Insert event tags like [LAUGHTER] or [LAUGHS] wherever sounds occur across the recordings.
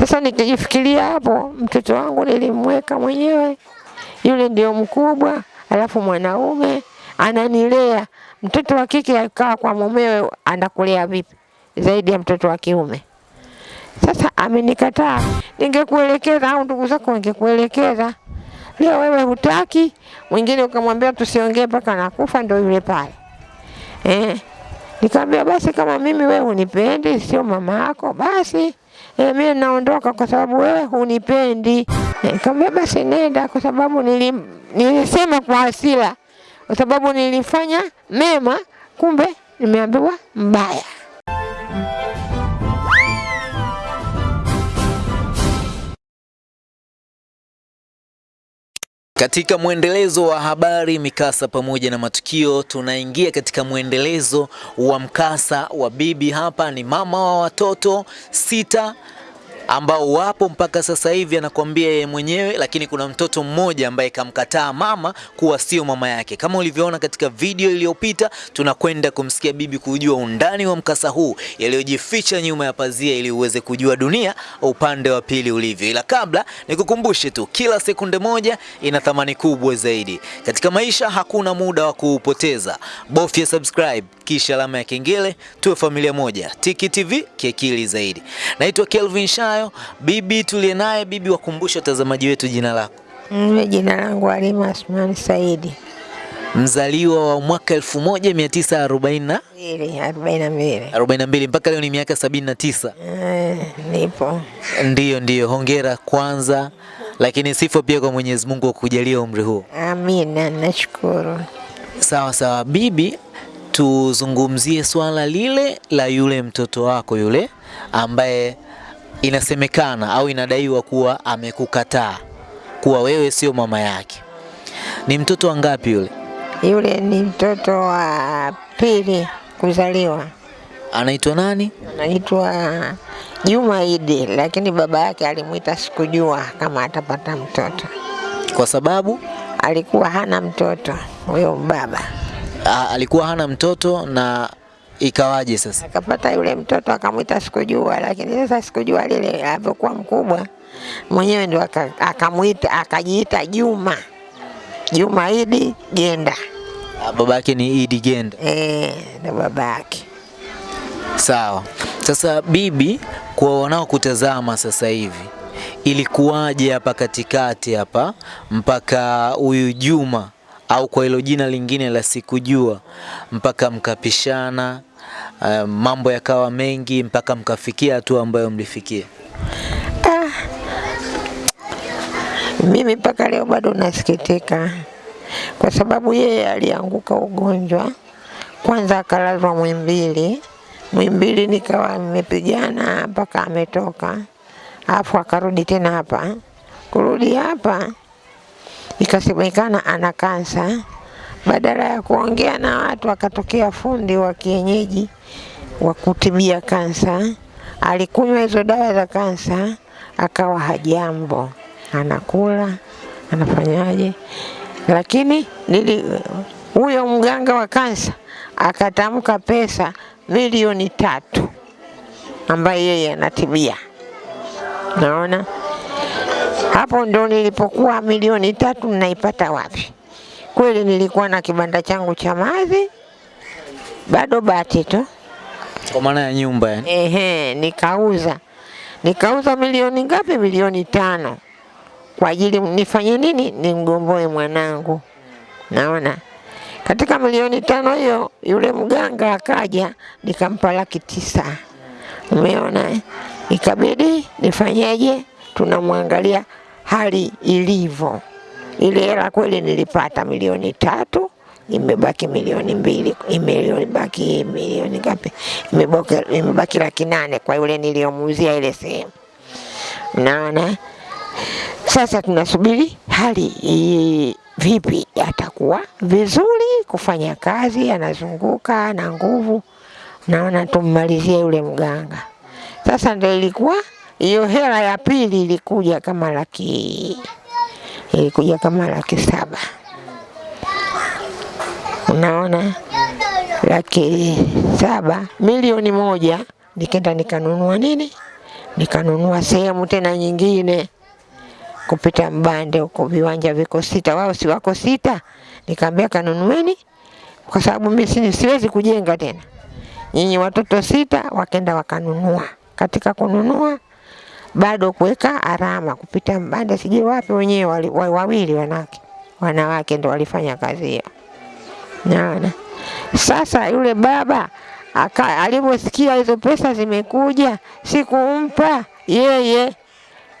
Sasa nikijifikiria hapo, mtoto wangu nilimweka mwenyewe, yule ndio mkubwa, alafu mwanaume ananilea. Mtoto wa kike akaa kwa mumewe, anakulea vipi zaidi ya mtoto wa kiume? Sasa amenikataa, ningekuelekeza au ndugu zako wangekuelekeza. Leo wewe hutaki, mwingine ukamwambia tusiongee mpaka nakufa, ndio yule pale eh. Nikamwambia basi, kama mimi wewe unipendi, sio mama yako, basi eh, mimi naondoka kwa sababu wewe hunipendi. E, Nikamwambia basi nenda, kwa sababu nilim, nilisema kwa hasira, kwa sababu nilifanya mema, kumbe nimeambiwa mbaya. Katika mwendelezo wa habari, mikasa pamoja na matukio, tunaingia katika mwendelezo wa mkasa wa bibi. Hapa ni mama wa watoto sita ambao wapo mpaka sasa hivi, anakuambia yeye mwenyewe, lakini kuna mtoto mmoja ambaye kamkataa mama kuwa sio mama yake. Kama ulivyoona katika video iliyopita, tunakwenda kumsikia bibi kujua undani wa mkasa huu, yaliyojificha nyuma ya pazia, ili uweze kujua dunia upande wa pili ulivyo. Ila kabla nikukumbushe tu, kila sekunde moja ina thamani kubwa zaidi katika maisha. Hakuna muda wa kuupoteza, bofya subscribe kisha alama ya kengele, tuwe familia moja. Tiki TV kiakili zaidi. Naitwa Kelvin Shayo. Bibi tuliye naye, bibi, wakumbushe watazamaji wetu jina lako. Mimi jina langu Halima Asmani Saidi, Mzaliwa wa mwaka 1942 mbili arobaini na mbili. 42 mpaka leo ni miaka 79. Eh, nipo Ndiyo, ndio hongera kwanza, lakini sifa pia kwa Mwenyezi Mungu kwa kujalia umri huo. amina, nashukuru. Sawa sawa, bibi, tuzungumzie swala lile la yule mtoto wako yule ambaye inasemekana au inadaiwa kuwa amekukataa kuwa wewe sio mama yake. Ni mtoto wa ngapi yule? Yule ni mtoto wa pili kuzaliwa, Anaitwa nani? anaitwa Juma Idi, lakini baba yake alimwita sikujua kama atapata mtoto. Kwa sababu Alikuwa hana mtoto huyo baba, a, alikuwa hana mtoto na ikawaje sasa? akapata yule mtoto akamwita sikujua, lakini sasa sikujua lile alivyokuwa mkubwa mwenyewe ndio aka- akamwita akajiita Juma Juma Idi Genda, A, Baba yake ni Idi Genda. eh, ndio baba yake. Sawa. Sasa bibi, kwa wanaokutazama sasa hivi, ilikuwaje hapa katikati hapa mpaka huyu Juma au kwa hilo jina lingine la sikujua mpaka mkapishana, uh, mambo yakawa mengi mpaka mkafikia hatua ambayo mlifikia? Ah, mimi mpaka leo bado nasikitika kwa sababu yeye alianguka ugonjwa, kwanza akalazwa Mwimbili. Mwimbili nikawa nimepigana mpaka ametoka, afu akarudi tena hapa. Kurudi hapa ikasemekana ana kansa. Badala ya kuongea na watu, akatokea fundi wa kienyeji wa kutibia kansa. Alikunywa hizo dawa za kansa, akawa hajambo, anakula anafanyaje, lakini nili huyo mganga wa kansa akatamka pesa milioni tatu ambaye yeye anatibia. Naona hapo ndo nilipokuwa milioni tatu naipata wapi? Kweli nilikuwa na kibanda changu cha mazi, bado bati tu Kwa maana ya nyumba yani. Ehe, nikauza nikauza milioni ngapi? Milioni tano kwa ajili nifanye nini? Nimgomboe mwanangu. Naona katika milioni tano hiyo, yule mganga akaja, nikampa laki tisa. Umeona, eh? ikabidi nifanyeje? Tunamwangalia hali ilivyo. Ile hela kweli nilipata milioni tatu, imebaki milioni mbili, imebaki milioni ngapi? Imebaki, imebaki laki nane kwa yule niliyomuuzia ile sehemu. Naona sasa tunasubiri hali i- vipi, atakuwa vizuri kufanya kazi, anazunguka na nguvu. Naona tummalizie yule mganga. Sasa ndio ilikuwa hiyo hela ya pili ilikuja kama laki ilikuja kama laki saba. Unaona, laki saba, milioni moja, nikenda nikanunua nini, nikanunua sehemu tena nyingine kupita Mbande huko, viwanja viko sita, wao si wako sita. nikaambia kanunueni, kwa sababu mimi siwezi kujenga tena. Nyinyi watoto sita, wakenda wakanunua. Katika kununua bado kuweka alama kupita mbanda, sijui wapi, wenyewe wawili wa- wawili wanawake wanawake ndo walifanya kazi hiyo. Naona sasa yule baba alivyosikia hizo pesa zimekuja, sikumpa yeye.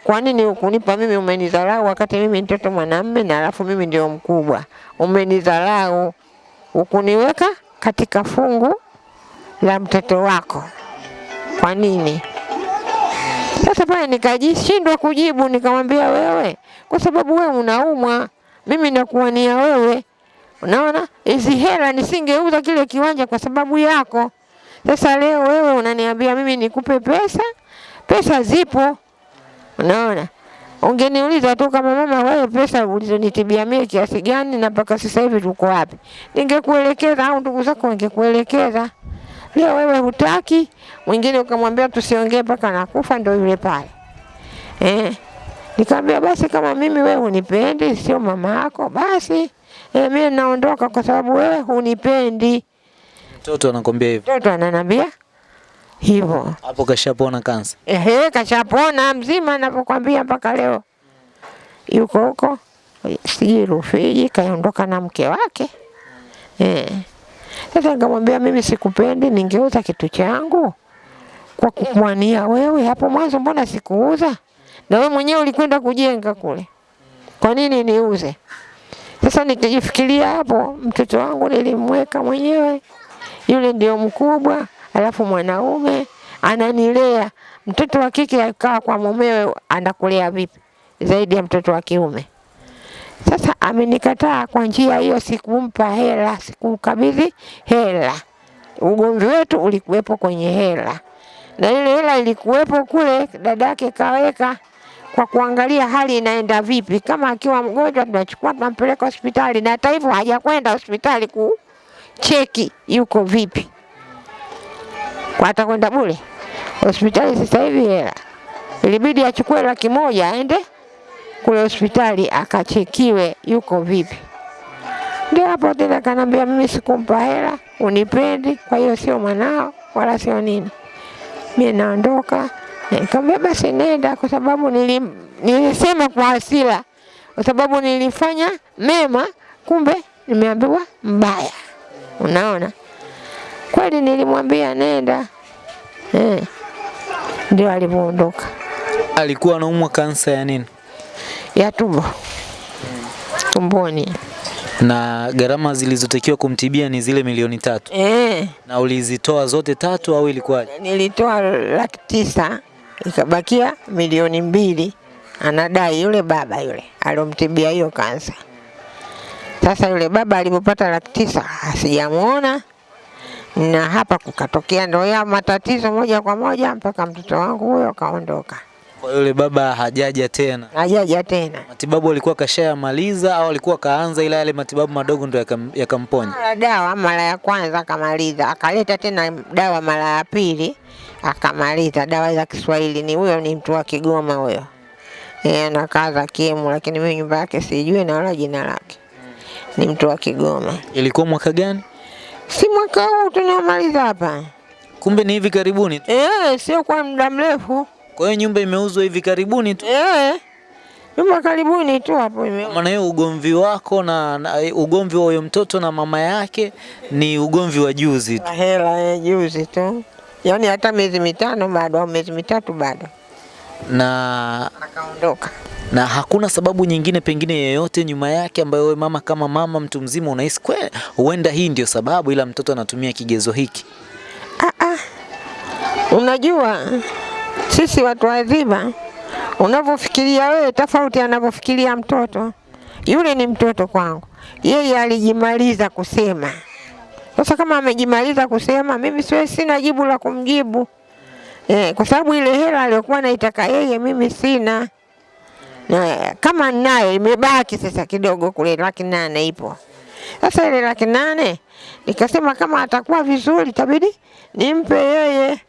Kwa nini ukunipa mimi? Umenidharau wakati mimi mtoto mwanamme na alafu mimi ndio mkubwa. Umenidharau, ukuniweka katika fungu la mtoto wako. Kwa nini? Sasa pale nikajishindwa kujibu, nikamwambia wewe, kwa sababu wewe unaumwa, mimi nakuwania wewe. Unaona, hizi hela nisingeuza kile kiwanja kwa sababu yako. Sasa leo wewe unaniambia mimi nikupe pesa, pesa zipo. Unaona, ungeniuliza tu kama mama, wewe pesa ulizonitibia mimi kiasi gani na mpaka sasa hivi tuko wapi, ningekuelekeza au ndugu zako wangekuelekeza. Leo wewe hutaki, mwingine ukamwambia tusiongee mpaka nakufa, ndio yule pale eh. Nikamwambia basi, kama mimi wewe hunipendi, sio mama yako, basi eh, mimi naondoka kwa sababu wewe hunipendi. Mtoto anakwambia hivyo. Mtoto ananiambia hivyo. Hapo kashapona kansa. Ehe, kashapona mzima navyokwambia, mpaka leo yuko huko, sijui Rufiji, kaondoka na mke wake eh. Sasa nikamwambia mimi sikupendi, ningeuza kitu changu kwa kukuania wewe. Hapo mwanzo mbona sikuuza? Na wewe mwenyewe ulikwenda kujenga kule, kwa nini niuze? Sasa nikijifikiria hapo, mtoto wangu nilimweka mwenyewe, yule ndio mkubwa, alafu mwanaume ananilea. Mtoto wa kike akaa kwa mumewe, anakulea vipi zaidi ya mtoto wa kiume? Sasa amenikataa kwa njia hiyo, sikumpa hela, sikumkabidhi hela. Ugomvi wetu ulikuwepo kwenye hela, na ile hela ilikuwepo kule, dadake kaweka kwa kuangalia hali inaenda vipi. Kama akiwa mgonjwa, tunachukua tunampeleka hospitali, na hata hivyo hajakwenda hospitali kucheki yuko vipi, kwa atakwenda bure hospitali. Sasa hivi hela ilibidi achukue laki moja aende kule hospitali akachekiwe yuko vipi. Ndio hapo tena kanambia, mimi sikumpa hela, unipendi, kwa hiyo sio mwanao wala sio nini. Mimi naondoka. Nikamwambia basi nenda, kwa sababu nilim, nilisema kwa hasira, kwa sababu nilifanya mema, kumbe nimeambiwa mbaya. Unaona, kweli nilimwambia nenda eh. Ndio alivyoondoka Alikuwa anaumwa kansa ya nini? Ya tumbo tumboni. Na gharama zilizotakiwa kumtibia ni zile milioni tatu. e. Na ulizitoa zote tatu au ilikuwaje? nilitoa laki tisa ikabakia milioni mbili, anadai yule baba yule alomtibia hiyo kansa. Sasa yule baba alipopata laki tisa asijamwona, na hapa kukatokea ndo ya matatizo moja kwa moja mpaka mtoto wangu huyo kaondoka, Kwa yule baba hajaja tena. hajaja tena. Matibabu alikuwa kashayamaliza au alikuwa kaanza, ila yale matibabu madogo ndo yakam- yakamponya? Mara dawa mara ya kwanza akamaliza, akaleta tena dawa mara ya pili akamaliza. Dawa za Kiswahili ni huyo, ni mtu wa Kigoma huyo, yeye anakaa za Kiemu, lakini mimi nyumba yake sijui na wala jina lake. Ni mtu wa Kigoma. Ilikuwa mwaka gani? Si mwaka huu tunaomaliza hapa, Kumbe ni hivi karibuni tu. eh, sio kwa muda mrefu, Kwa hiyo nyumba imeuzwa hivi karibuni tu. eh, nyumba karibuni tu hapo ime Maana hiyo ugomvi wako na, na ugomvi wa huyo mtoto na mama yake ni ugomvi wa juzi tu. hela eh, juzi tu, yaani hata miezi mitano bado au miezi mitatu bado Na akaondoka. na hakuna sababu nyingine pengine yeyote nyuma yake ambayo wewe mama kama mama mtu mzima unahisi kweli huenda hii ndio sababu, ila mtoto anatumia kigezo hiki. Ah, ah. Unajua sisi watu wazima, unavyofikiria wewe tofauti anavyofikiria mtoto. Yule ni mtoto kwangu, yeye alijimaliza kusema. Sasa kama amejimaliza kusema, mimi siwezi, sina jibu la kumjibu eh, kwa sababu ile hela aliyokuwa naitaka yeye mimi sina, na kama nayo imebaki sasa kidogo kule, laki nane ipo. Sasa ile laki nane nikasema kama atakuwa vizuri tabidi nimpe yeye,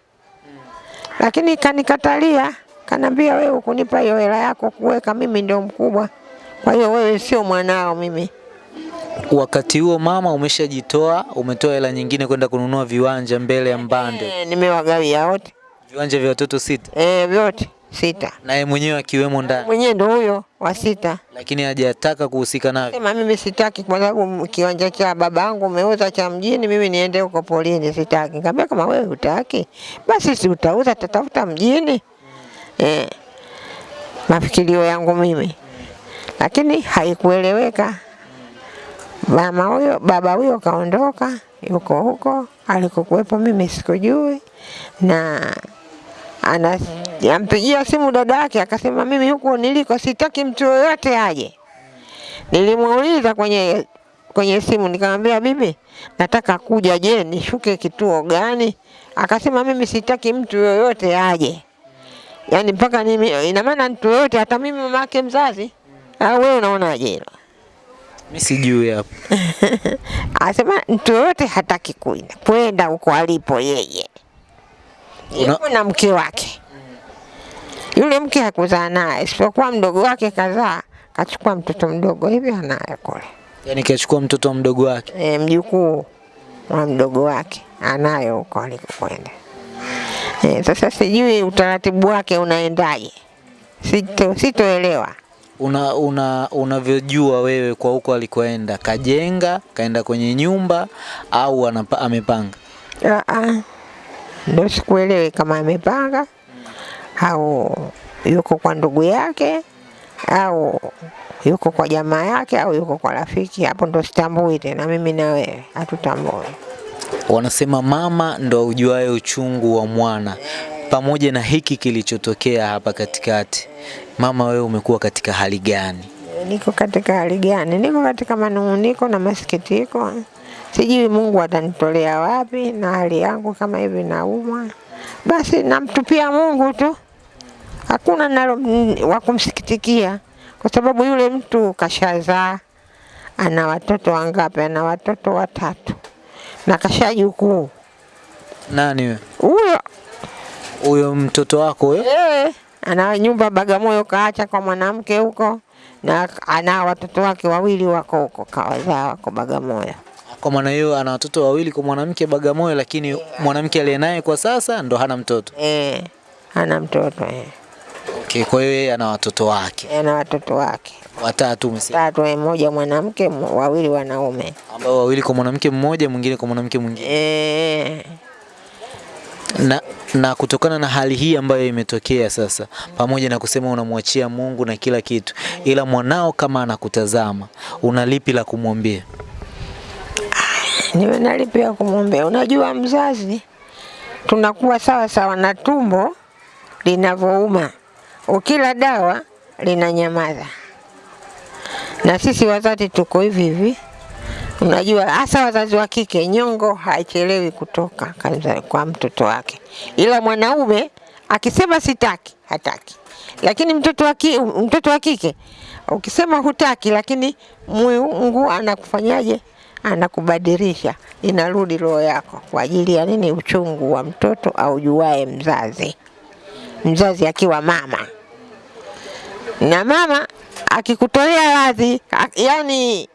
lakini kanikatalia, kanambia wewe ukunipa hiyo hela yako kuweka, mimi ndio mkubwa, kwa hiyo wewe sio mwanao mimi. Wakati huo mama umeshajitoa, umetoa hela nyingine kwenda kununua viwanja mbele ya Mbande, E, nimewagawia wote. Viwanja vya watoto sita, e, vyote sita, naye mwenyewe akiwemo ndani, mwenyewe ndo huyo wa sita. lakini hajataka kuhusika navyo. Sema mimi sitaki, kwa sababu kiwanja cha babangu umeuza cha mjini, mimi niende huko polini, sitaki. Nikamwambia kama wewe hutaki, basi si utauza, tatafuta mjini. Eh, mafikirio yangu mimi, lakini haikueleweka. Mama huyo baba huyo kaondoka, yuko huko alikokuwepo, mimi sikujui, na ana ampigia simu dada yake akasema, mimi huko niliko sitaki mtu yoyote aje. Nilimuuliza kwenye kwenye simu nikamwambia, bibi, nataka kuja, je, nishuke kituo gani? Akasema, mimi sitaki mtu yoyote aje, yaani mpaka mimi, ina maana mtu yoyote, hata mimi mama yake mzazi. Au wewe unaonaje hilo? Mimi sijui hapo. [LAUGHS] Asema mtu yoyote hataki kwenda huko alipo yeye, Una- na mke wake. Yule mke hakuzaa naye, isipokuwa mdogo wake kazaa, kachukua mtoto mdogo hivi anaye kule Yaani kachukua mtoto wa mdogo wake. e, mjukuu wa mdogo wake anayo huko alikokwenda. E, sasa sijui utaratibu wake unaendaje, sito sitoelewa. Una una unavyojua wewe kwa huko alikoenda, kajenga, kaenda kwenye nyumba au anapa, amepanga? Ah, ah. Ndo sikuelewe kama amepanga au yuko kwa ndugu yake au yuko kwa jamaa yake au yuko kwa rafiki. Hapo ndo sitambui tena, mimi na wewe hatutambui. Wanasema mama ndo ujuaye uchungu wa mwana. Pamoja na hiki kilichotokea hapa katikati, mama, wewe umekuwa katika hali gani? Niko katika hali gani? Niko katika manung'uniko na masikitiko, sijui Mungu atanitolea wapi, na hali yangu kama hivi naumwa, basi namtupia Mungu tu, hakuna nalo wa kumsikitikia, kwa sababu yule mtu kashazaa, ana watoto wangapi? Ana watoto watatu na kashajukuu Nani wewe? huyo Huyo mtoto wako huyo? Eh, ana nyumba Bagamoyo kaacha kwa mwanamke huko, na ana watoto wake wawili wako huko kawazaa wako Bagamoyo. Kwa maana hiyo ana watoto wawili kwa mwanamke Bagamoyo, lakini mwanamke aliye naye kwa sasa ndo hana mtoto. Eh, ana mtoto eh. Okay, kwa hiyo yeye ana watoto wake Ana watoto wake watatu umesema, tatu, eh, mmoja mwanamke, wawili wanaume. ambao wawili kwa mwanamke mmoja, mwingine kwa mwanamke mwingine. Eh, Na, na kutokana na hali hii ambayo imetokea sasa, pamoja na kusema unamwachia Mungu na kila kitu, ila mwanao kama anakutazama, una lipi la kumwambia? Niwe nalipia kumwombea. Unajua mzazi, tunakuwa sawa sawa na tumbo linavyouma, ukila dawa linanyamaza, na sisi wazazi tuko hivi hivi. Unajua, hasa wazazi wa kike, nyongo haichelewi kutoka kwa mtoto wake, ila mwanaume akisema sitaki, hataki. Lakini mtoto wa mtoto wa kike ukisema hutaki, lakini Mungu anakufanyaje? Anakubadilisha, inarudi roho yako kwa ajili ya nini? Uchungu wa mtoto aujuae mzazi, mzazi akiwa mama na mama akikutolea radhi, yani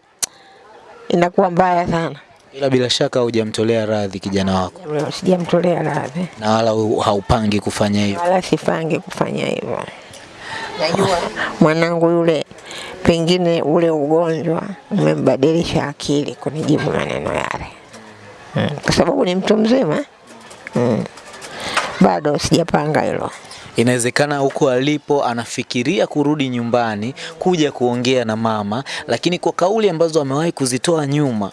inakuwa mbaya sana. Ila bila shaka hujamtolea radhi kijana wako Sijamtolea radhi, na wala haupangi kufanya hivyo. wala sipangi kufanya hivyo. Najua mwanangu yule, pengine ule ugonjwa umembadilisha akili kunijibu maneno yale mm. kwa sababu ni mtu mzima mm. bado sijapanga hilo. Inawezekana huko alipo anafikiria kurudi nyumbani kuja kuongea na mama, lakini kwa kauli ambazo amewahi kuzitoa nyuma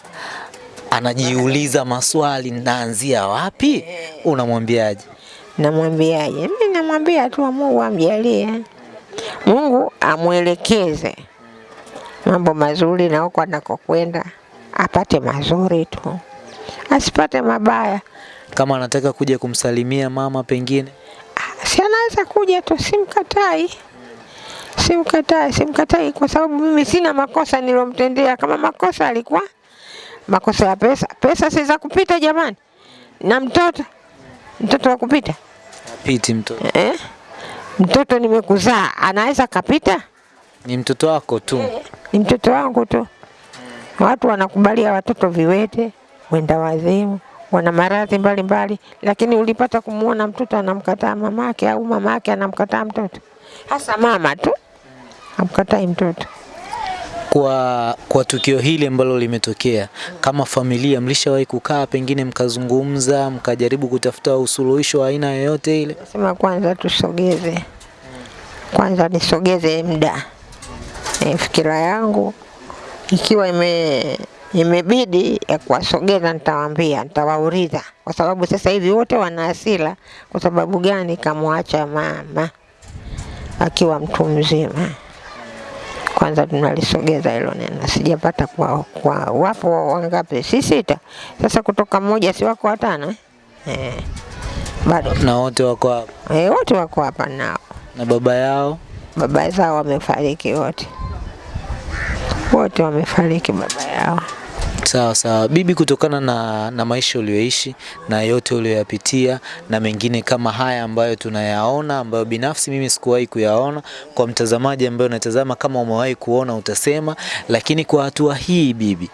anajiuliza maswali, naanzia wapi? Unamwambiaje? Namwambiaje? Mimi namwambia tu Mungu amjalie, Mungu amwelekeze mambo mazuri, na huko anakokwenda apate mazuri tu, asipate mabaya. Kama anataka kuja kumsalimia mama, pengine Si anaweza kuja tu, simkatai, simkatai, simkatai kwa sababu mimi sina makosa nilomtendea. Kama makosa alikuwa makosa ya pesa, pesa si za kupita jamani, na mtoto mtoto wa kupita apiti mtoto? eh? Mtoto nimekuzaa anaweza kapita? Ni mtoto wako tu. Ni mtoto wangu tu. Watu wanakubalia watoto viwete, wenda wazimu, wana maradhi mbalimbali, lakini ulipata kumwona mtoto anamkataa mamake au mamake anamkataa mtoto? Hasa mama tu amkatai mtoto. Kwa, kwa tukio hili ambalo limetokea, kama familia mlishawahi kukaa pengine mkazungumza mkajaribu kutafuta usuluhisho wa aina yoyote ile? Sema kwanza tusogeze, kwanza nisogeze muda e, fikira yangu ikiwa ime imebidi ya kuwasogeza, nitawaambia, nitawauliza, kwa sababu sasa hivi wote wana hasira. Kwa sababu gani kamwacha mama akiwa mtu mzima? Kwanza tunalisogeza hilo neno, sijapata kwa, kwa wapo wangapi? Si sita. Sasa kutoka mmoja si wako watano eh? Eh, bado Na wote wako hapa eh, wote wako hapa nao, na baba yao? Baba zao wamefariki wote, wote wamefariki baba yao. Sawa sawa bibi, kutokana na, na maisha uliyoishi na yote uliyoyapitia na mengine kama haya ambayo tunayaona ambayo binafsi mimi sikuwahi kuyaona, kwa mtazamaji ambaye unatazama, kama umewahi kuona utasema. Lakini kwa hatua hii bibi,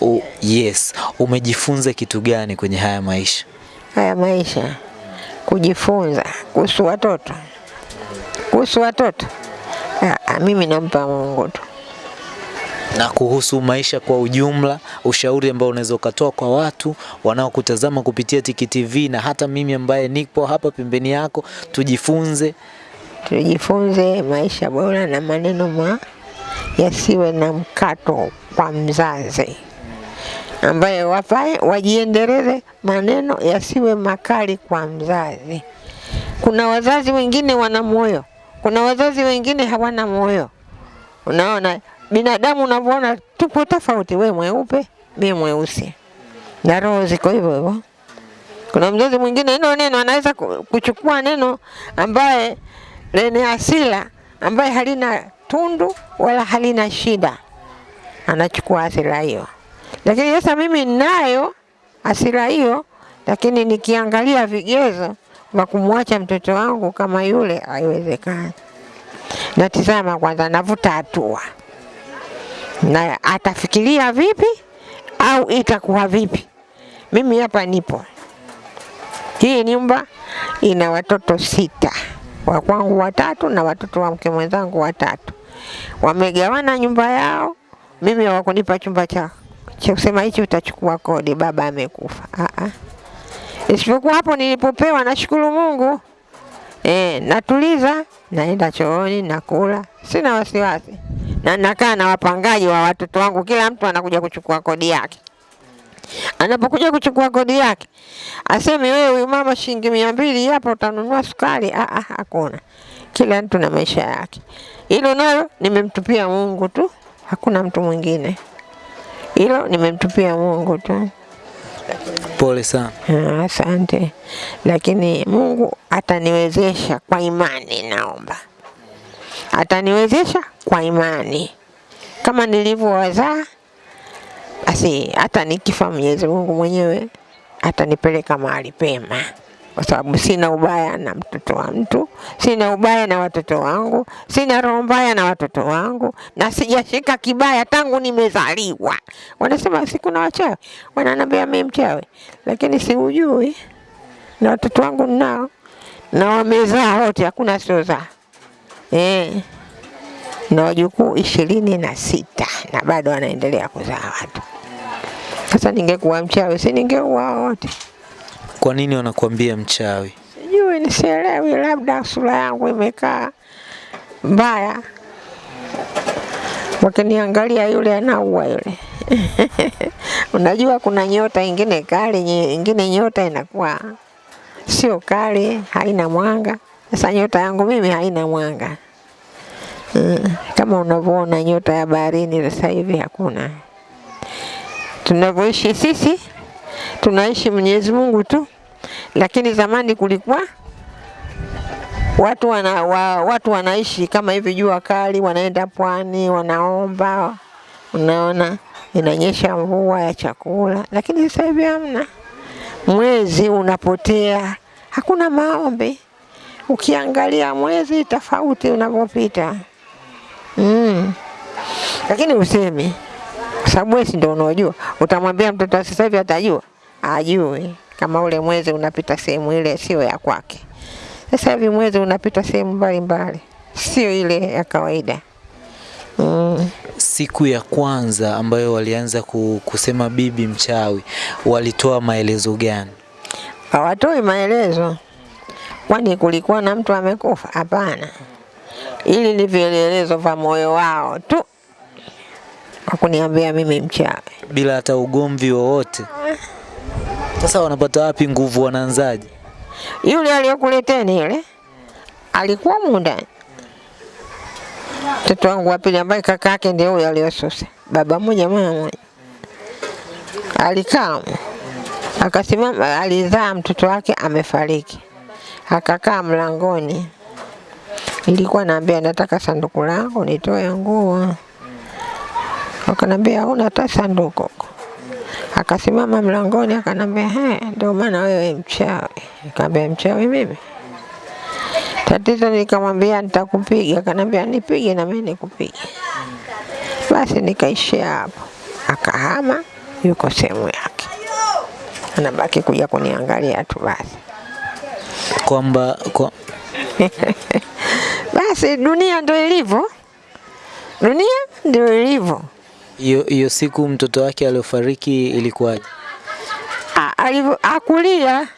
u, yes, umejifunza kitu gani kwenye haya maisha? Haya maisha kujifunza kuhusu watoto, kuhusu watoto ah, mimi nampa Mungu tu. na kuhusu maisha kwa ujumla, ushauri ambao unaweza ukatoa kwa watu wanaokutazama kupitia Tiki TV na hata mimi ambaye nipo hapa pembeni yako, tujifunze. tujifunze maisha bora na maneno ma yasiwe na mkato kwa mzazi, ambaye wafae wajiendeleze, maneno yasiwe makali kwa mzazi. Kuna wazazi wengine wana moyo, kuna wazazi wengine hawana moyo. Unaona, binadamu unavyoona tupo tofauti, we mweupe, mi mweusi, na roho ziko hivyo hivyo. Kuna mzazi mwingine hilo neno anaweza kuchukua neno ambaye lenye asila ambaye halina tundu wala halina shida, anachukua asila hiyo. Lakini sasa mimi ninayo asila hiyo, lakini nikiangalia vigezo vya kumwacha mtoto wangu kama yule, haiwezekani. Natizama kwanza, navuta hatua na atafikiria vipi au itakuwa vipi. Mimi hapa nipo hii nyumba ina watoto sita, wa kwangu watatu na watoto wa mke mwenzangu watatu. Wamegawana nyumba yao, mimi hawakunipa chumba cha cha kusema hichi utachukua kodi, baba amekufa. Ah ah. Isipokuwa hapo nilipopewa, nashukuru Mungu. Eh, natuliza, naenda chooni, nakula, sina wasiwasi, na nakaa na wapangaji wa watoto wangu, kila mtu anakuja kuchukua kodi yake anapokuja kuchukua kodi yake aseme wewe huyu mama shilingi mia mbili hapa utanunua sukari. Ah, ah, hakuna. Kila mtu na maisha yake. Hilo nalo nimemtupia Mungu tu, hakuna mtu mwingine. Hilo nimemtupia Mungu tu. polesanaasante lakini mungu ataniwezesha kwa imani naomba. Ataniwezesha kwa imani. Kama nilivyo wazaa basi hata nikifaa menyezimungu mwenyewe atanipeleka maali pema. Kwa sababu sina ubaya na mtoto wa mtu, sina ubaya na watoto wangu, sina roho mbaya na watoto wangu, na sijashika kibaya tangu nimezaliwa. Wanasema si kuna wachawi, wananiambia mimi mchawi, lakini siujui, na watoto wangu nao na wamezaa wote, hakuna siozaa eh na wajukuu ishirini na sita na bado wanaendelea kuzaa watu. Sasa ningekuwa mchawi, si ningeua wote? Kwa nini wanakuambia mchawi? Sijui, nisielewi, labda sura yangu imekaa mbaya, wakiniangalia yule anaua yule. [LAUGHS] Unajua kuna nyota ingine kali, ingine nyota inakuwa sio kali, haina mwanga. Sasa nyota yangu mimi haina mwanga. Mm, kama unavyoona nyota ya baharini sasa hivi hakuna. Tunavyoishi sisi tunaishi Mwenyezi Mungu tu, lakini zamani kulikuwa watu wana, wa, watu wanaishi kama hivi, jua kali, wanaenda pwani, wanaomba, unaona inanyesha mvua ya chakula, lakini sasa hivi hamna. Mwezi unapotea, hakuna maombi. ukiangalia mwezi tofauti unavyopita mm. Lakini usemi kwa sababu wewe ndio unaojua. Utamwambia mtoto sasa hivi atajua? Ajui kama ule mwezi unapita sehemu ile sio ya kwake. Sasa hivi mwezi unapita sehemu mbalimbali, sio ile ya kawaida mm. Siku ya kwanza ambayo walianza kusema bibi mchawi, walitoa maelezo gani? hawatoi maelezo. Kwani kulikuwa na mtu amekufa? Hapana, ili ni vielelezo vya moyo wao tu kwa kuniambia mimi mchawi. bila hata ugomvi wowote. Sasa wanapata wapi nguvu? wananzaji Yule aliyokuleteni yule. Alikuwa munda mtoto wangu wa pili ambaye kaka yake ndio huyo aliyosusa, baba mmoja mama mmoja, alikaa akasimama, alizaa mtoto wake amefariki, akakaa mlangoni. Nilikuwa naambia nataka sanduku langu nitoe nguo, akanambia una hata sanduku huko. Akasimama mlangoni akanambia, he, ndio maana wewe mchawi. Nikamwambia mchawi mimi? Tatizo nikamwambia nitakupiga, akanambia nipige na mimi nikupige. Basi nikaishia hapo, akahama, yuko sehemu yake, anabaki kuja kuniangalia tu basi. Kwamba kwa, [LAUGHS] Basi dunia ndio ilivyo, dunia ndio ilivyo. Hiyo siku mtoto wake aliofariki ilikuwaje? Akulia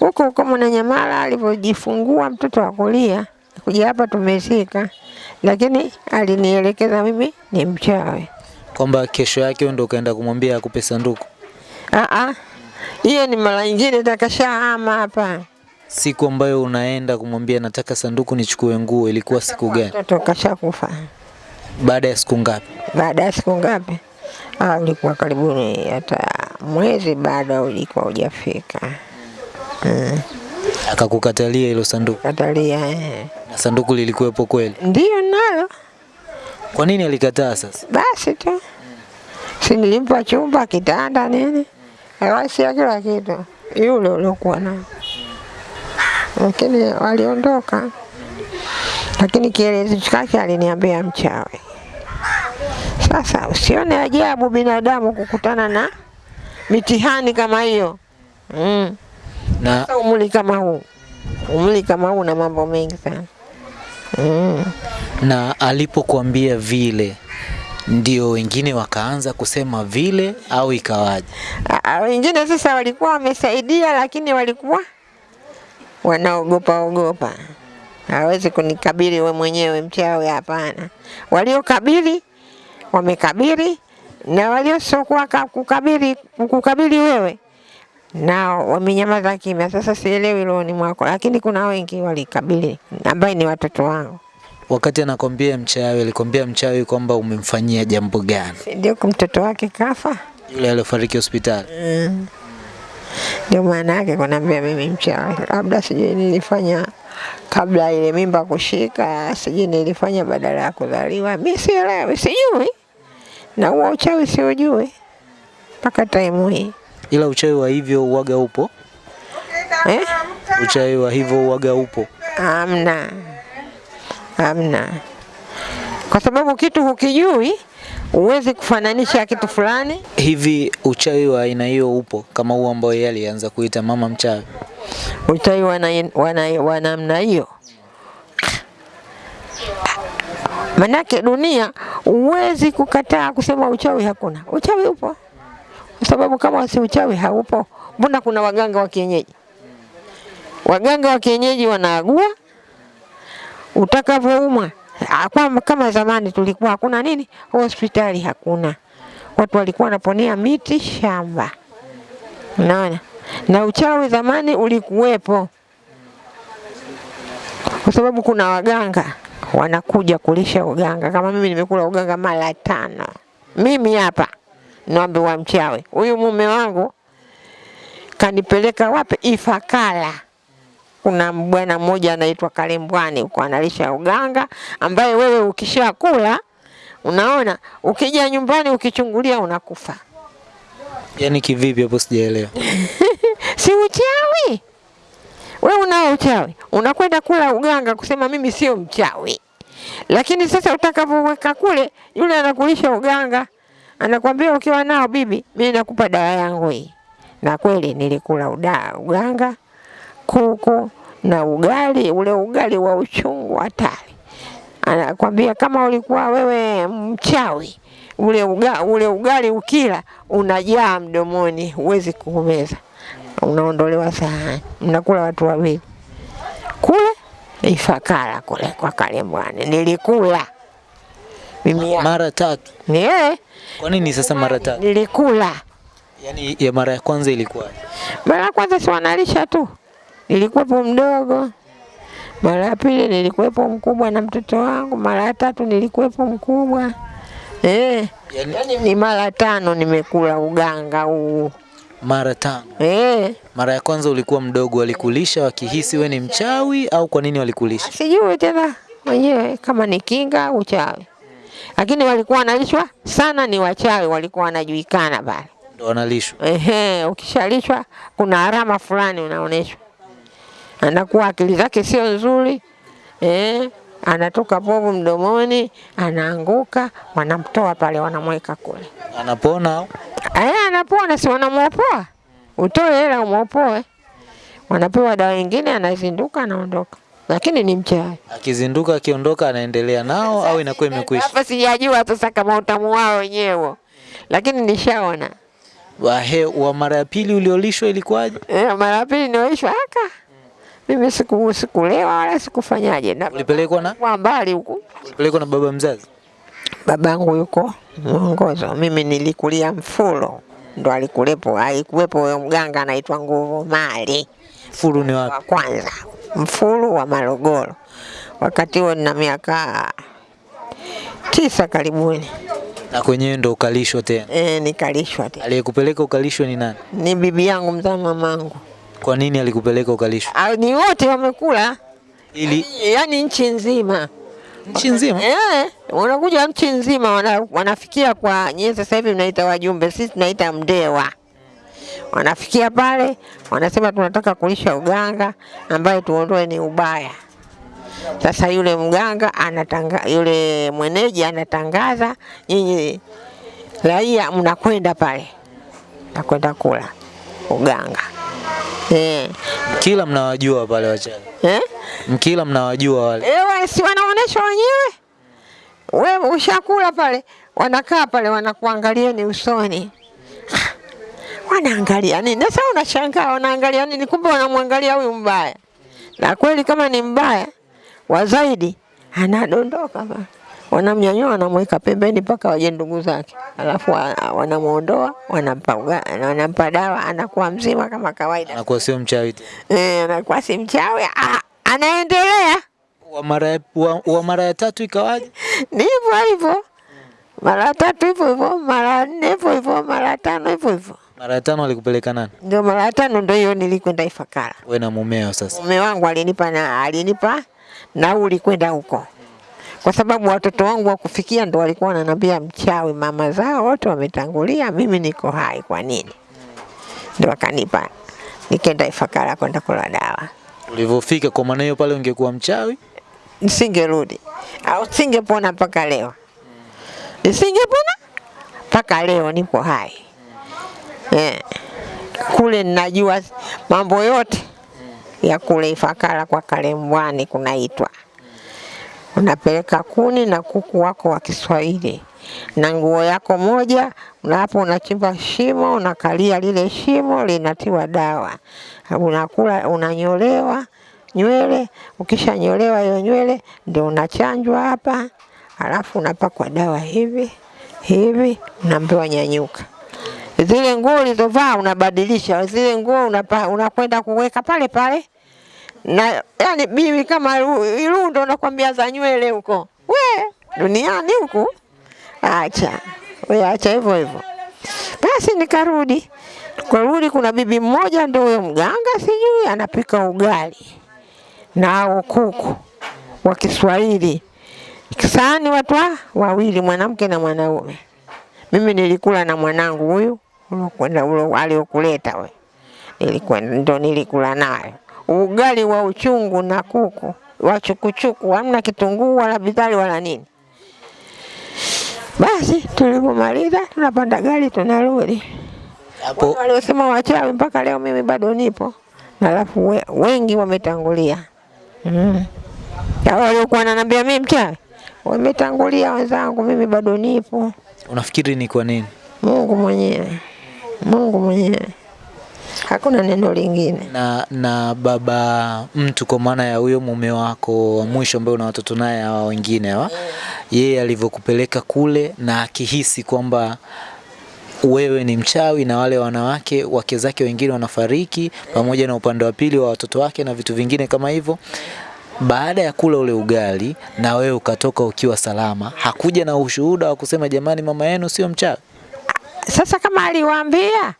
huko huko Mwananyamala, alivyojifungua mtoto akulia kuja hapa tumeshika, lakini alinielekeza mimi ni mchawi. Kwamba kesho yake ndio ndo ukaenda kumwambia akupe sanduku? Hiyo ni mara nyingine takashahama hapa, Siku ambayo unaenda kumwambia nataka sanduku nichukue nguo ilikuwa siku gani? mtoto kashakufa. Baada ya siku ngapi? Baada ya siku ngapi? Ah, ulikuwa karibuni hata mwezi bado ulikuwa hujafika. Mm, Akakukatalia hilo sanduku, katalia eh. na sanduku lilikuwepo kweli? ndio nalo Kwa nini alikataa sasa? basi tu, si nilimpa chumba, kitanda, nini, awasia kila kitu yule uliokuwa nao, lakini waliondoka. Lakini kielezi chake aliniambia mchawi. Sasa usione ajabu binadamu kukutana na mitihani kama hiyo mm. Na Sasa umri kama huu, umri kama huu na mambo mengi sana mm. na alipokuambia vile ndio wengine wakaanza kusema vile au ikawaje? Wengine sasa walikuwa wamesaidia, lakini walikuwa wanaogopa ogopa, hawezi kunikabili we mwenyewe mchawi, hapana. Waliokabili wamekabili, na waliosokuwa ka- kukabili kukabili wewe nao wamenyamaza kimya. Sasa sielewi rohoni mwako, lakini kuna wengi walikabili, ambaye ni watoto wangu. Wakati anakwambia mchawi, alikwambia mchawi kwamba umemfanyia jambo gani? Ndio mtoto wake kafa. Yule aliyofariki hospitali. Mm. Ndio maana yake kunaambia mimi mchawi, labda sijui nilifanya kabla ile mimba kushika, sijui nilifanya badala ya kuzaliwa, mi sielewi, sijui, na huo uchawi siujui mpaka taimu hii Ila uchawi wa hivyo uwaga upo, eh? uchawi wa hivyo uwaga upo. Amna, amna, kwa sababu kitu hukijui, huwezi kufananisha kitu fulani. Hivi uchawi wa aina hiyo upo kama huo ambao yeye alianza kuita mama mchawi? Uchawi wa na- wa na- wa namna hiyo. Manake dunia huwezi kukataa kusema uchawi hakuna. Uchawi upo, kwa sababu kama si uchawi haupo, mbona kuna waganga wa kienyeji? Waganga wa kienyeji wanaagua utakavyoumwa. Ah, kama zamani tulikuwa hakuna nini, hospitali hakuna, watu walikuwa wanaponea miti shamba. Unaona, na uchawi zamani ulikuwepo, kwa sababu kuna waganga wanakuja kulisha uganga. Kama mimi nimekula uganga mara tano, mimi hapa naambiwa mchawi. Huyu mume wangu kanipeleka wapi? ifakala Kuna bwana mmoja anaitwa Kalembwani huko analisha uganga, ambaye wewe ukishakula, unaona, ukija nyumbani ukichungulia unakufa. Yani kivipi hapo sijaelewa. [LAUGHS] si uchawi. we unao uchawi, unakwenda kula uganga kusema mimi sio mchawi, lakini sasa utakapoweka kule, yule anakulisha uganga, anakwambia ukiwa nao bibi, mimi nakupa dawa yangu hii. Na kweli nilikula uda, uganga kuku na ugali, ule ugali wa uchungu hatari. Anakwambia kama ulikuwa wewe mchawi, ule, uga, ule ugali ukila unajaa mdomoni, huwezi kumeza, unaondolewa sahani, mnakula watu wawili. Kule Ifakara kule kwa Kalembwani nilikula. Mimi ya- Mara tatu. ni Kwa nini sasa mara tatu? nilikula. Yaani ya mara ya kwanza ilikuwa mara ya kwanza si wanalisha tu, nilikuwepo mdogo. Mara ya pili nilikuwepo mkubwa na mtoto wangu. Mara ya tatu nilikuwepo mkubwa. Eh, Yaani- yani ni mara tano nimekula uganga huu mara tano. eh. Mara ya kwanza ulikuwa mdogo, walikulisha wakihisi we ni mchawi au kwa nini walikulisha? Sijui tena wenyewe kama ni kinga au uchawi, lakini walikuwa wanalishwa sana, ni wachawi walikuwa wanajuikana pale. Ndo wanalishwa. Ehe, ukishalishwa kuna alama fulani unaonyeshwa, anakuwa akili zake sio nzuri eh, anatoka povu mdomoni, anaanguka, wanamtoa pale, wanamweka kule. Anapona? Eh, anapona, si wanamwopoa, utoe hela umwopoe, wanapewa dawa nyingine, anazinduka, anaondoka, lakini ni mchawi. Akizinduka akiondoka anaendelea nao au inakuwa imekwisha? Hapa sijajua sasa kama utamu wao wenyewe, lakini nishaona Wahe, wa mara ya pili uliolishwa ilikuwaje? Eh, mara ya pili nioishwa aka mimi siku sikulewa wala sikufanyaje, na Ulipelekwa na kwa mbali huko. ulipelekwa na baba mzazi? babangu yuko mwongozo, mimi nilikulia Mfulo, ndo alikulepo, alikuwepo huyo mganga anaitwa Nguvu Mali Mfuru ni wapi? wa kwanza, Mfulu wa Morogoro. Wakati huo nina miaka tisa karibuni, Na kwenyewe ndo ukalishwa tena. e, nikalishwa tena. Aliyekupeleka ukalishwa ni nani? Ni bibi yangu mzaa mamangu, Kwa nini alikupeleka ukalishwa? Ah, ni wote wamekula, Ili yani nchi nzima nchi nzima. Eh, wanakuja nchi nzima wana, wanafikia kwa nyie sasa hivi mnaita wajumbe, sisi tunaita mdewa. Wanafikia pale wanasema tunataka kulisha uganga ambaye tuondoe ni ubaya. Sasa yule mganga anatanga, yule mweneji anatangaza, nyinyi raia mnakwenda pale, nakwenda kula uganga eh, Mkila mnawajua pale wachana. eh? Mkila mnawajua wale. Eh, wale si wanaonesha wenyewe. Wewe ushakula pale, wanakaa pale wanakuangalia ni usoni. [SIGHS] Wanaangalia nini? Sasa unashangaa wanaangalia nini? Kumbe wanamwangalia huyu mbaya. Na kweli kama ni mbaya wa zaidi anadondoka pale. Wanamnyanyua wanamweka pembeni mpaka waje ndugu zake, alafu wanamwondoa wanamuondoa, wanampa uga- wanampa dawa, anakuwa mzima kama kawaida. Anakuwa sio mchawi tena. Eh, anakuwa si mchawi, ah, anaendelea Wa mara wa, wa mara ya tatu ikawaje? [LAUGHS] ni hivyo hivyo, mara tatu hivyo hivyo, mara nne hivyo hivyo, mara tano hivyo hivyo. Mara ya tano alikupeleka nani? Ndio mara tano ndio hiyo nilikwenda Ifakara. Wewe na mumeo sasa. Mume wangu alinipa na alinipa nauli kwenda huko, kwa sababu watoto wangu wa kufikia ndo walikuwa wananiambia mchawi, mama zao wote wametangulia, mimi niko hai, kwa nini? Ndo akanipa nikaenda Ifakara kwenda kula dawa, Ulivyofika kwa maana hiyo pale ungekuwa mchawi? nisingerudi au singepona mpaka leo, nisingepona mpaka leo, nipo hai eh. Kule ninajua mambo yote ya kule Ifakara kwa Kalembwani kunaitwa unapeleka kuni na kuku wako wa Kiswahili na nguo yako moja, na hapo unachimba shimo, unakalia lile shimo, linatiwa dawa, unakula, unanyolewa nywele. Ukishanyolewa hiyo nywele, ndio unachanjwa hapa, alafu unapakwa dawa hivi hivi, unaambiwa nyanyuka. Zile nguo ulizovaa unabadilisha, zile nguo unakwenda kuweka pale pale na yani bibi kama Ru- Irundo nakwambia za nywele huko, we duniani huku, acha we, acha hivyo hivyo. Basi nikarudi, kurudi, kuna bibi mmoja ndio huyo mganga, sijui anapika ugali na kuku wa Kiswahili, sahani watu wawili, mwanamke na mwanaume. Mimi nilikula na mwanangu huyu uliokwenda aliokuleta we, nilikwenda ndo nilikula nayo ugali wa uchungu na kuku wa chukuchuku, hamna kitunguu wala bizari wala nini. Basi tulipomaliza tunapanda gari tunarudi. Hapo waliosema wachawi mpaka leo mimi bado nipo, na alafu we, wengi wametangulia mm. Waliokuwa wananiambia mimi mchawi wametangulia wenzangu, mimi bado nipo. unafikiri ni kwa nini? Mungu mwenyewe, Mungu mwenyewe, hakuna neno lingine. na na baba mtu kwa maana ya huyo mume wako wa mwisho ambaye una watoto naye hawa wengine hawa yeye alivyokupeleka kule na akihisi kwamba wewe ni mchawi na wale wanawake wake zake wengine wanafariki pamoja na upande wa pili wa watoto wake na vitu vingine kama hivyo baada ya kula ule ugali na wewe ukatoka ukiwa salama hakuja na ushuhuda wa kusema jamani mama yenu sio mchawi Sasa kama aliwaambia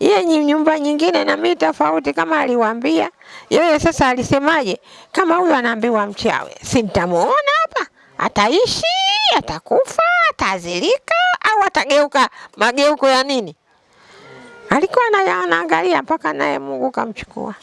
yeye ni nyumba nyingine na mimi tofauti, kama aliwaambia yeye, sasa alisemaje? Kama huyu anaambiwa mchawi, si mtamuona hapa, ataishi, atakufa, atazilika au atageuka mageuko ya nini? Alikuwa ana- anaangalia mpaka naye Mungu kamchukua.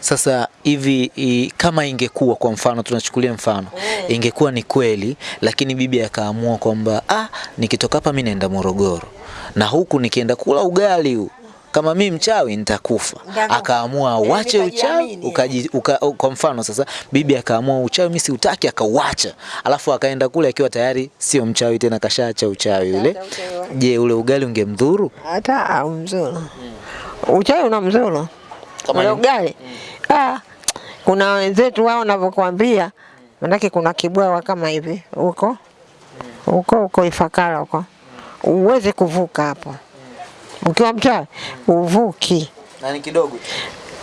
Sasa hivi i, kama ingekuwa kwa mfano, tunachukulia mfano, mm. ingekuwa ni kweli, lakini bibi akaamua kwamba ah, nikitoka hapa mimi naenda Morogoro na huku nikienda kula ugali huu kama mi mchawi nitakufa. Nitakufa. Akaamua awache uchawi ukaji, uka, kwa mfano sasa, bibi akaamua uchawi mimi siutaki, akauacha, alafu akaenda kule akiwa tayari sio mchawi tena, kashaacha uchawi ule. Je, ule ugali ungemdhuru? hata au hmm. uchawi una mzuru? Kama ule ugali? Ugali ah, kuna wenzetu wao wanavyokuambia, manake kuna kibwawa kama hivi huko. Huko huko Ifakara huko, uweze kuvuka hapo ukiwa mchawi uvuki, Na ni kidogo.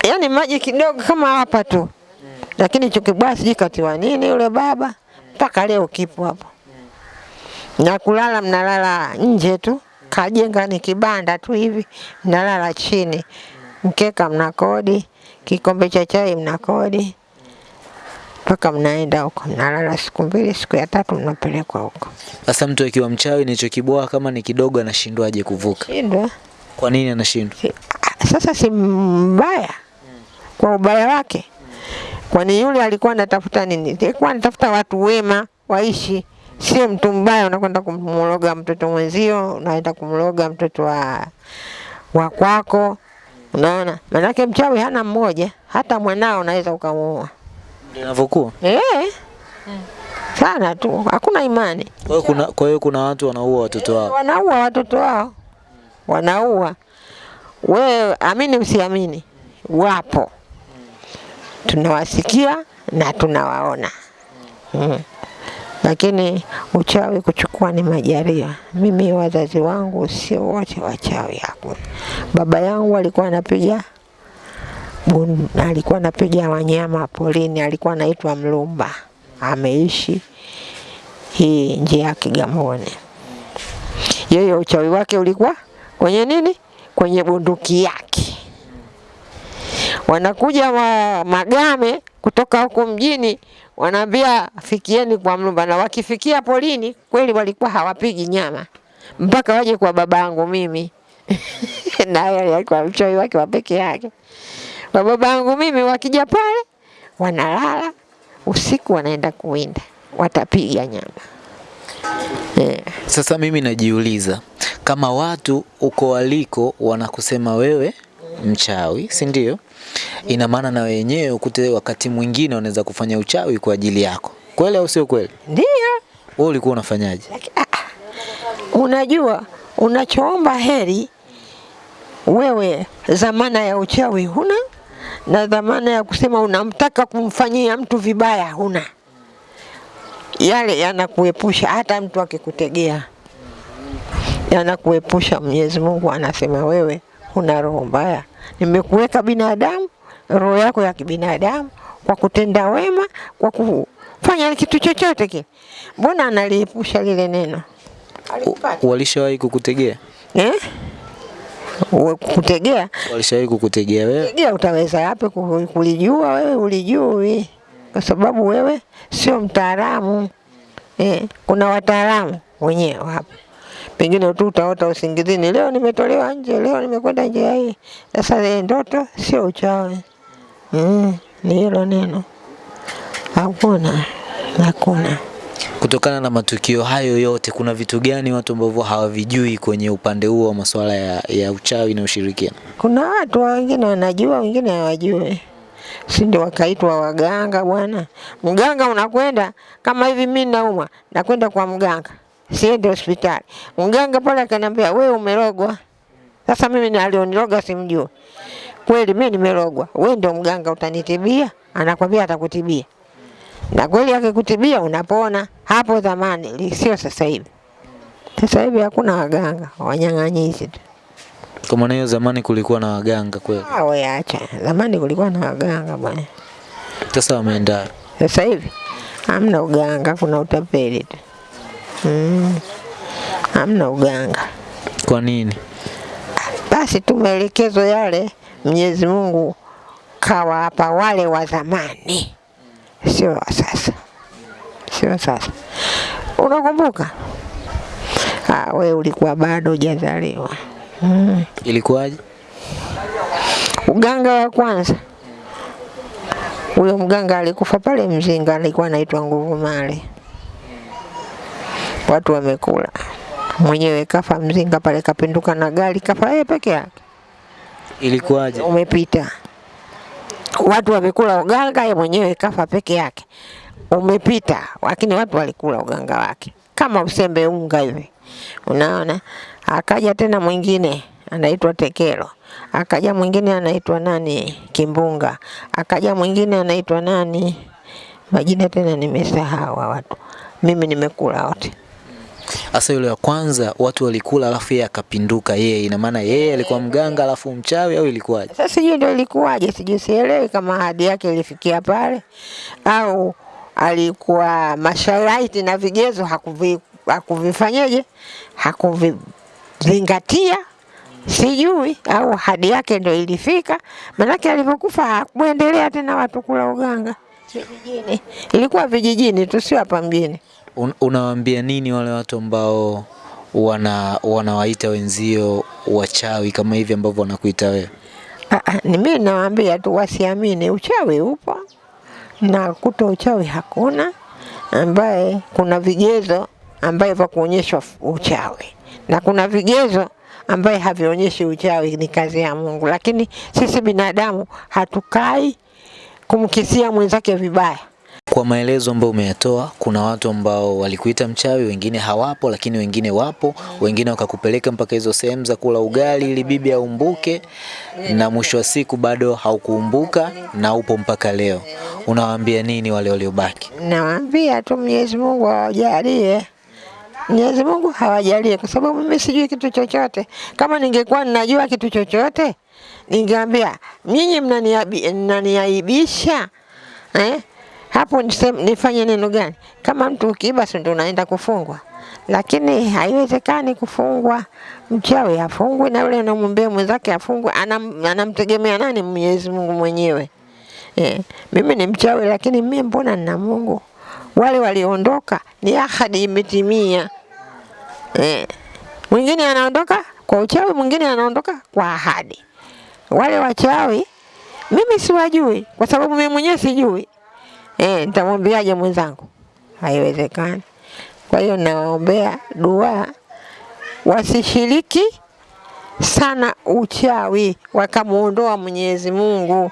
yaani maji kidogo kama hapa tu, lakini hicho kibwawa sijui katiwa nini yule baba, mpaka leo kipo hapo. Na kulala mnalala nje tu, kajenga ni kibanda tu hivi, mnalala chini, mkeka mnakodi, kikombe cha chai mnakodi, mpaka mnaenda huko, mnalala siku mbili, siku ya tatu mnapelekwa huko. Sasa mtu akiwa mchawi nilichokiboa kama ni kidogo anashindwaje kuvuka? Shindwa Kwa nini anashindwa? si, sasa si mbaya kwa ubaya wake, kwani yule alikuwa anatafuta nini? Alikuwa anatafuta watu wema waishi, sio mtu mbaya unakwenda kumloga mtoto mwenzio, unaenda kumloga mtoto wa wa kwako. Unaona, manake mchawi hana mmoja, hata mwanao unaweza ukamuua. Ndio inavyokuwa. Eh, sana tu, hakuna imani. Kwa hiyo kuna kwa hiyo kuna watu wanaua watoto wao. Wanaua watoto wao, wanaua. Wewe amini usiamini, wapo, tunawasikia na tunawaona mm. Lakini uchawi kuchukua ni majaria. Mimi wazazi wangu sio wote wachawi, hakuna. Baba yangu alikuwa anapiga alikuwa anapiga wanyama polini, alikuwa anaitwa Mlumba, ameishi hii njia ya Kigamboni yeye uchawi wake ulikuwa kwenye nini? Kwenye bunduki yake. Wanakuja wa magame kutoka huko mjini, wanaambia fikieni kwa Mlumba, na wakifikia polini kweli walikuwa hawapigi nyama mpaka waje kwa babangu mimi [LAUGHS] naye alikuwa mchawi wake wa peke yake. Kwa baba yangu mimi, wakija pale wanalala usiku, wanaenda kuwinda, watapiga nyama yeah. Sasa mimi najiuliza kama watu uko waliko wanakusema wewe mchawi, si ndio? Ina maana na wenyewe ukute wakati mwingine wanaweza kufanya uchawi kwa ajili yako. Kweli au sio kweli? Ndio. Wewe ulikuwa unafanyaje? Unajua, unachoomba heri wewe, zamana ya uchawi huna, na dhamana ya kusema unamtaka kumfanyia mtu vibaya huna. Yale yanakuepusha, hata mtu akikutegea yanakuepusha. Mwenyezi Mungu anasema wewe huna roho mbaya, nimekuweka binadamu, roho yako ya kibinadamu, kwa kutenda wema, kwa kufanya kitu chochote kile. Mbona analiepusha lile neno? Walishawahi kukutegea? Eh? Uwe kutegea Walishawahi kukutegea wewe? tegea, utaweza yapi kulijua wewe? Ulijui kwa sababu wewe sio mtaalamu eh. Kuna wataalamu wenyewe hapa, pengine tu utaota usingizini, leo nimetolewa nje, leo nimekwenda njia hii. Sasa ile ndoto sio uchawi mm. ni hilo neno. Hakuna, hakuna. Kutokana na matukio hayo yote, kuna vitu gani watu ambavyo hawavijui kwenye upande huo wa masuala ya, ya uchawi na ushirikina? Kuna watu wengine wanajua, wengine hawajui, si ndio wakaitwa waganga bwana. Mganga unakwenda kama hivi, mimi naumwa, nakwenda kwa mganga, siende hospitali. Mganga pale akaniambia we umerogwa. Sasa mimi alioniroga simjui kweli, mimi nimerogwa, wewe ndio mganga utanitibia? Anakwambia atakutibia, na kweli akikutibia unapona. Hapo zamani, sio sasa hivi. Sasa hivi hakuna waganga, wanyang'anyizi tu. Kwa maana hiyo, zamani kulikuwa na waganga kweli, Ah, we acha. Zamani kulikuwa na waganga bwana. sasa wameenda Sasa hivi hamna uganga, kuna utapeli tu. Mm. Hamna uganga. kwa nini? Basi tu maelekezo yale Mwenyezi Mungu kawapa wale wa zamani, sio va sasa, sio sasa. Unakumbuka? Ah, we ulikuwa bado hujazaliwa. Mm. Ilikuwaje? Uganga wa kwanza huyo mganga alikufa pale Mzinga, alikuwa anaitwa Nguvu Mali. Watu wamekula, mwenyewe kafa Mzinga pale, kapinduka na gari, kafa yeye peke yake. Ilikuwaje? Umepita, watu wamekula uganga, yeye mwenyewe kafa peke yake. Umepita, lakini watu walikula uganga wake. Kama usembe unga hivi, unaona. Akaja tena mwingine anaitwa Tekelo, akaja mwingine anaitwa nani? Kimbunga, akaja mwingine anaitwa nani, majina tena nimesahau watu, mimi nimekula wote. Sasa yule wa kwanza watu walikula, alafu yeye akapinduka yeye, ina maana yeye alikuwa mganga alafu mchawi au ilikuwaje? Sasa sijui ndio ilikuwaje, sijui sielewi kama ahadi yake ilifikia pale au alikuwa masharti na vigezo hakuvi, hakuvifanyeje hakuvizingatia, sijui au hadi yake ndio ilifika, Maanake alivyokufa hakuendelea tena watu kula uganga vijijini. Ilikuwa vijijini tu, sio hapa mjini. Un, unawaambia nini wale watu ambao wana wanawaita wenzio wachawi kama hivi ambavyo wanakuita wewe? Ah, ah, mimi nawaambia tu wasiamini, uchawi upo na kuto uchawi hakuna, ambaye kuna vigezo ambaye vya kuonyeshwa uchawi na kuna vigezo ambaye havionyeshi uchawi, ni kazi ya Mungu. Lakini sisi binadamu hatukai kumkisia mwenzake vibaya. Kwa maelezo ambayo umeyatoa, kuna watu ambao walikuita mchawi, wengine hawapo, lakini wengine wapo, wengine wakakupeleka mpaka hizo sehemu za kula ugali ili bibi aumbuke, na mwisho wa siku bado haukuumbuka na upo mpaka leo. Unawaambia nini wale waliobaki? Nawaambia tu Mwenyezi Mungu awajalie. Mwenyezi Mungu hawajalie, kwa sababu mimi sijui kitu chochote. Kama ningekuwa ninajua kitu chochote, ningeambia nyinyi mnaniaibisha eh? Hapo nifanye neno gani? Kama mtu ukiiba, si ndio unaenda kufungwa? Lakini haiwezekani kufungwa. Mchawi afungwe na yule anamwombea mwenzake afungwe, anam, anamtegemea nani? Mwenyezi Mungu mwenyewe. Eh, mimi ni mchawi lakini mimi mbona nina Mungu? Wale waliondoka ni ahadi imetimia. Eh, mwingine anaondoka kwa uchawi, mwingine anaondoka kwa ahadi. Wale wachawi mimi siwajui kwa sababu mimi mwenyewe sijui. Eh, nitamwambiaje mwenzangu? Haiwezekani. Kwa hiyo nawaombea dua wasishiriki sana uchawi, wakamuondoa Mwenyezi Mungu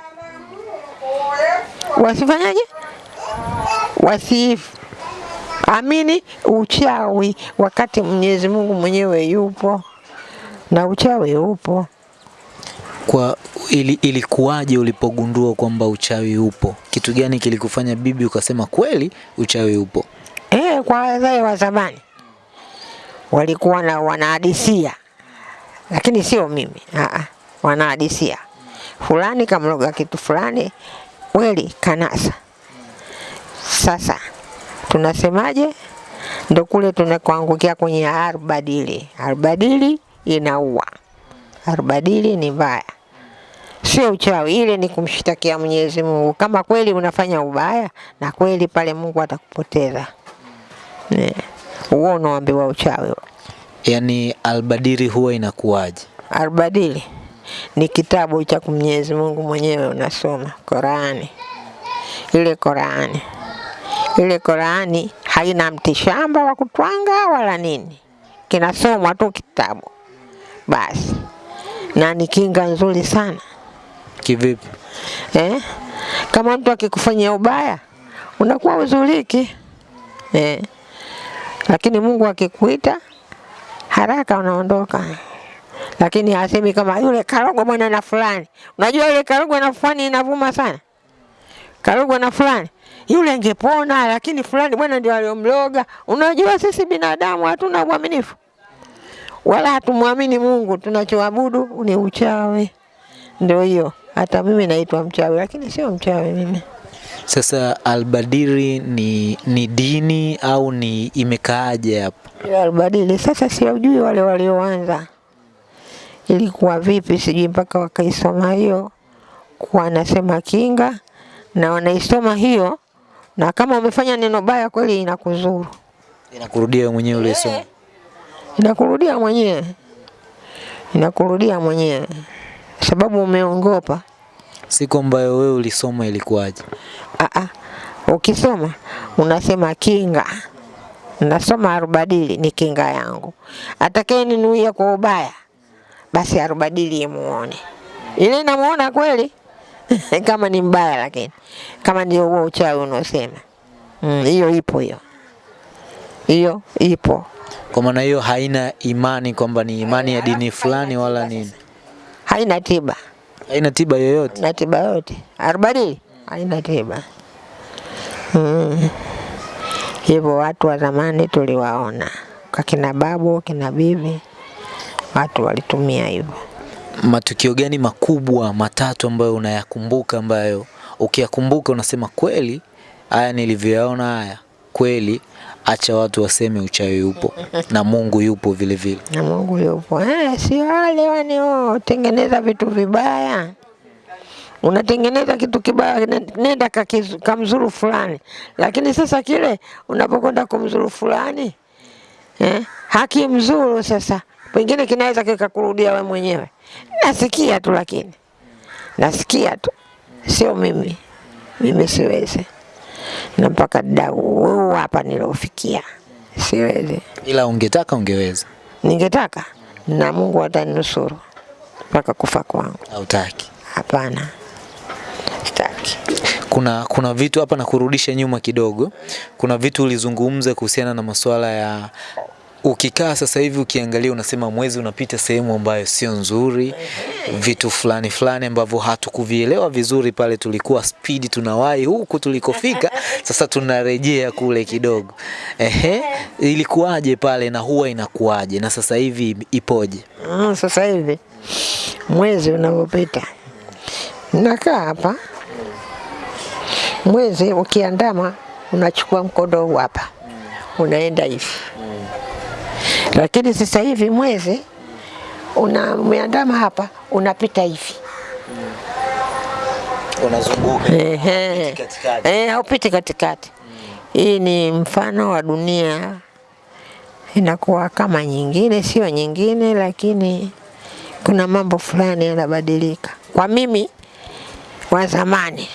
wasifanyaje? Wasiamini uchawi wakati Mwenyezi Mungu mwenyewe yupo na uchawi upo. Kwa ili, ilikuwaje ulipogundua kwamba uchawi upo? Kitu gani kilikufanya bibi ukasema kweli uchawi upo? Eh, kwa wazee wa zamani walikuwa na wanahadisia, lakini sio mimi. Aa, wanahadisia fulani kamloga kitu fulani, kweli kanasa. Sasa tunasemaje? Ndo kule tunakuangukia kwenye arbadili. Arbadili inaua, arbadili ni mbaya, sio uchawi. Ile ni kumshtakia Mwenyezi Mungu kama kweli unafanya ubaya, na kweli pale Mungu atakupoteza. Eh, Huo unaambiwa uchawi. yani albadili albadiri huwa inakuwaje? Arbadili ni kitabu cha Mwenyezi Mungu mwenyewe unasoma Qurani. ile Qurani. Ile Qurani haina mtishamba wa kutwanga wala nini, kinasomwa tu kitabu basi, na ni kinga nzuri sana Kivipi? eh? Kama mtu akikufanyia ubaya unakuwa uzuriki eh. Lakini Mungu akikuita haraka unaondoka, lakini hasemi kama yule karogwa bwana na fulani. Unajua yule karogwa na fulani inavuma sana, karogwa na fulani yule angepona, lakini fulani bwana ndio aliyomloga. Unajua sisi binadamu hatuna uaminifu wala hatumwamini Mungu, tunachoabudu ni uchawi. Ndio hiyo, hata mimi naitwa mchawi, lakini sio mchawi mimi. Sasa albadiri ni, ni dini au ni imekaaje hapo? Albadiri sasa, siwajui wale walioanza ilikuwa vipi, sijui mpaka wakaisoma hiyo, kuwa anasema kinga na wanaisoma hiyo, na kama umefanya neno baya kweli inakuzuru, Inakurudia mwenyewe ulisoma. Inakurudia mwenyewe, inakurudia mwenyewe. Sababu umeongopa. Siku ambayo wewe ulisoma ilikuwaje? Aa, ukisoma unasema kinga, nasoma arubadili ni kinga yangu, atakaye ninuia kwa ubaya basi arubadili imuone, ile inamuona kweli? [LAUGHS] Kama ni mbaya, lakini. Kama ndio huo uchawi unaosema. Mm, hiyo ipo hiyo hiyo ipo, Kwa maana hiyo haina imani kwamba ni imani ya dini fulani wala nini, haina tiba. Haina tiba yoyote. na tiba yote arubadili haina tiba. Mm. Hivyo watu wa zamani tuliwaona. Kwa kina babu kina bibi, watu walitumia hivyo. Matukio gani makubwa matatu ambayo unayakumbuka, ambayo ukiyakumbuka unasema kweli, haya nilivyoyaona haya kweli, acha watu waseme uchawi upo na Mungu yupo vile vile. na Mungu yupo. Eh, si wale wanaotengeneza vitu vibaya. Unatengeneza kitu kibaya, nenda kamzuru fulani, lakini sasa kile unapokwenda kumzuru fulani eh, haki mzuru sasa, pengine kinaweza kikakurudia we mwenyewe. Nasikia tu, lakini nasikia tu, sio mimi, mimi siwezi, na mpaka dau hapa nilofikia, siwezi Ila ungetaka ungeweza, ningetaka na Mungu atanusuru mpaka kufa kwangu. hautaki. Hapana, sitaki. Kuna kuna vitu hapa na kurudisha nyuma kidogo. Kuna vitu ulizungumza kuhusiana na masuala ya ukikaa sasa hivi ukiangalia, unasema mwezi unapita sehemu ambayo sio nzuri, vitu fulani fulani ambavyo hatukuvielewa vizuri pale, tulikuwa spidi tunawahi huku tulikofika, [LAUGHS] sasa tunarejea kule kidogo. Ehe, ilikuwaje pale na huwa inakuwaje? Na sasa hivi ipoje? Mm, sasa hivi mwezi unavyopita, nakaa hapa, mwezi ukiandama, unachukua mkondo huu hapa, unaenda hivi, lakini sasa hivi mwezi una umeandama hapa, unapita hivi Unazunguka Ehe. katikati. Eh, haupiti katikati. Hii ni mfano wa dunia inakuwa kama nyingine, sio nyingine, lakini kuna mambo fulani yanabadilika kwa mimi wa zamani,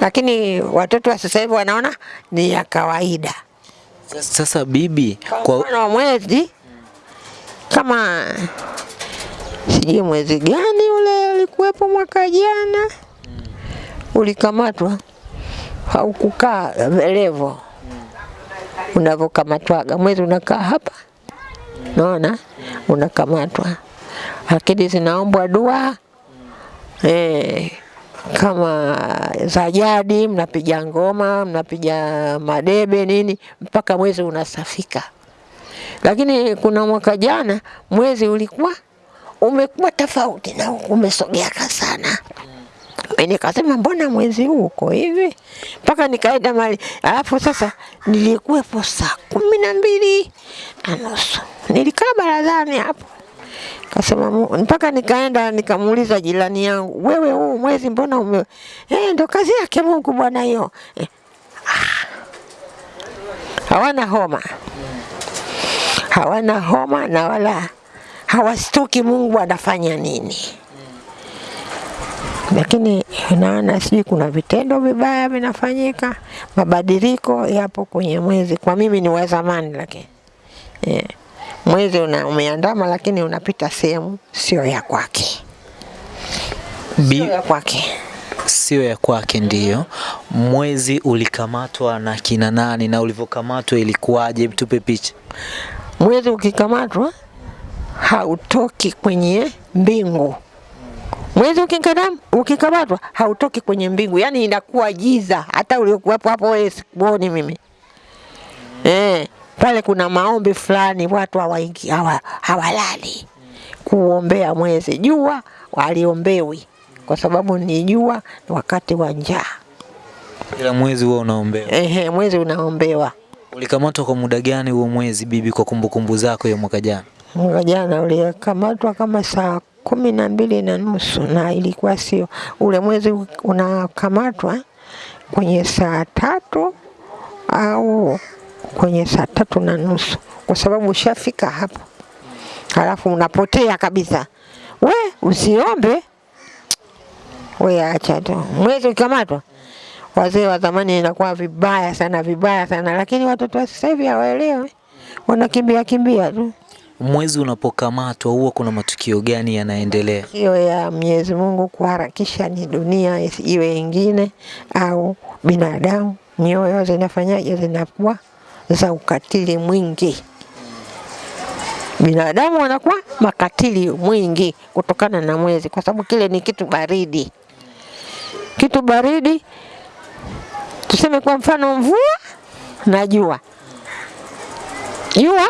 lakini watoto wa sasa hivi wanaona ni ya kawaida. Sasa bibi, Kwa kwa mwezi kama sijui mwezi gani ule ulikuwepo mwaka jana, ulikamatwa. Haukukaa levo unavyokamatwaga. Mwezi unakaa hapa, naona unakamatwa, lakini zinaombwa dua. Eh, kama za jadi, mnapiga ngoma, mnapiga madebe nini, mpaka mwezi unasafika. Lakini kuna mwaka jana mwezi ulikuwa umekuwa tofauti na umesogeaka sana. Nikasema mbona mwezi huu uko hivi, mpaka nikaenda mali. Alafu sasa nilikuwepo saa kumi na mbili na nusu nilikaa barazani hapo, kasema mpaka nikaenda nikamuuliza jirani yangu, wewe huu mwezi mbona ume eh, ndo kazi yake Mungu bwana hiyo eh. ah. hawana homa hawana homa na wala hawastuki Mungu anafanya nini. lakini naona sijui kuna vitendo vibaya vinafanyika, mabadiliko yapo kwenye mwezi. Kwa mimi ni wa zamani, lakini yeah. mwezi una, umeandama, lakini unapita sehemu sio ya kwake, sio ya kwake. sio ya kwake ndiyo. Mwezi ulikamatwa na kina nani na ulivyokamatwa ilikuwaje? Tupe picha. Mwezi ukikamatwa hautoki kwenye mbingu. Mwezi ukikadam, ukikamatwa hautoki kwenye mbingu, yani inakuwa giza. Hata uliokuwapo hapo wewe sikuoni mimi eh. Pale kuna maombi fulani, watu hawaingi hawa, hawalali kuombea mwezi. Jua waliombewi kwa sababu ni jua ni wakati wa njaa. Kila mwezi huwa unaombewa. Ehe, mwezi unaombewa. Ulikamatwa kwa muda gani huo mwezi bibi, kwa kumbukumbu zako ya mwaka jana? Mwaka jana ulikamatwa kama saa kumi na mbili na nusu na ilikuwa sio ule mwezi unakamatwa kwenye saa tatu au kwenye saa tatu na nusu kwa sababu ushafika hapo, halafu unapotea kabisa. We usiombe, we acha tu. Mwezi ukikamatwa, wazee wa zamani inakuwa vibaya sana, vibaya sana, lakini watoto wa sasa hivi hawaelewi, wanakimbia kimbia tu. Mwezi unapokamatwa huwa kuna matukio gani yanaendelea? hiyo ya Mwenyezi Mungu kuharakisha ni dunia iwe ingine au binadamu, nyoyo zinafanyaje, zinakuwa za ukatili mwingi. Binadamu wanakuwa makatili mwingi kutokana na mwezi, kwa sababu kile ni kitu baridi. Kitu baridi, tuseme kwa mfano mvua na jua. Jua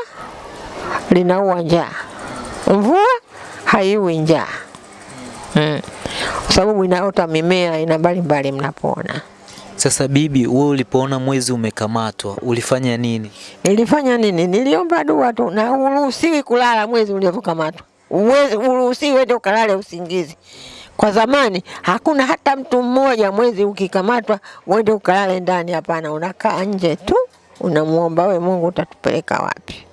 linaua njaa, mvua haiui njaa mm. Kwa sababu inaota mimea aina mbalimbali mnapoona. Sasa bibi, wewe ulipoona mwezi umekamatwa ulifanya nini? Nilifanya nini? Niliomba dua tu, na uruhusiwi kulala mwezi ulivyokamatwa. Uruhusiwi uende ukalale usingizi. Kwa zamani hakuna hata mtu mmoja mwezi ukikamatwa uende ukalale ndani, hapana. Unakaa nje tu, unamuomba we Mungu, utatupeleka wapi?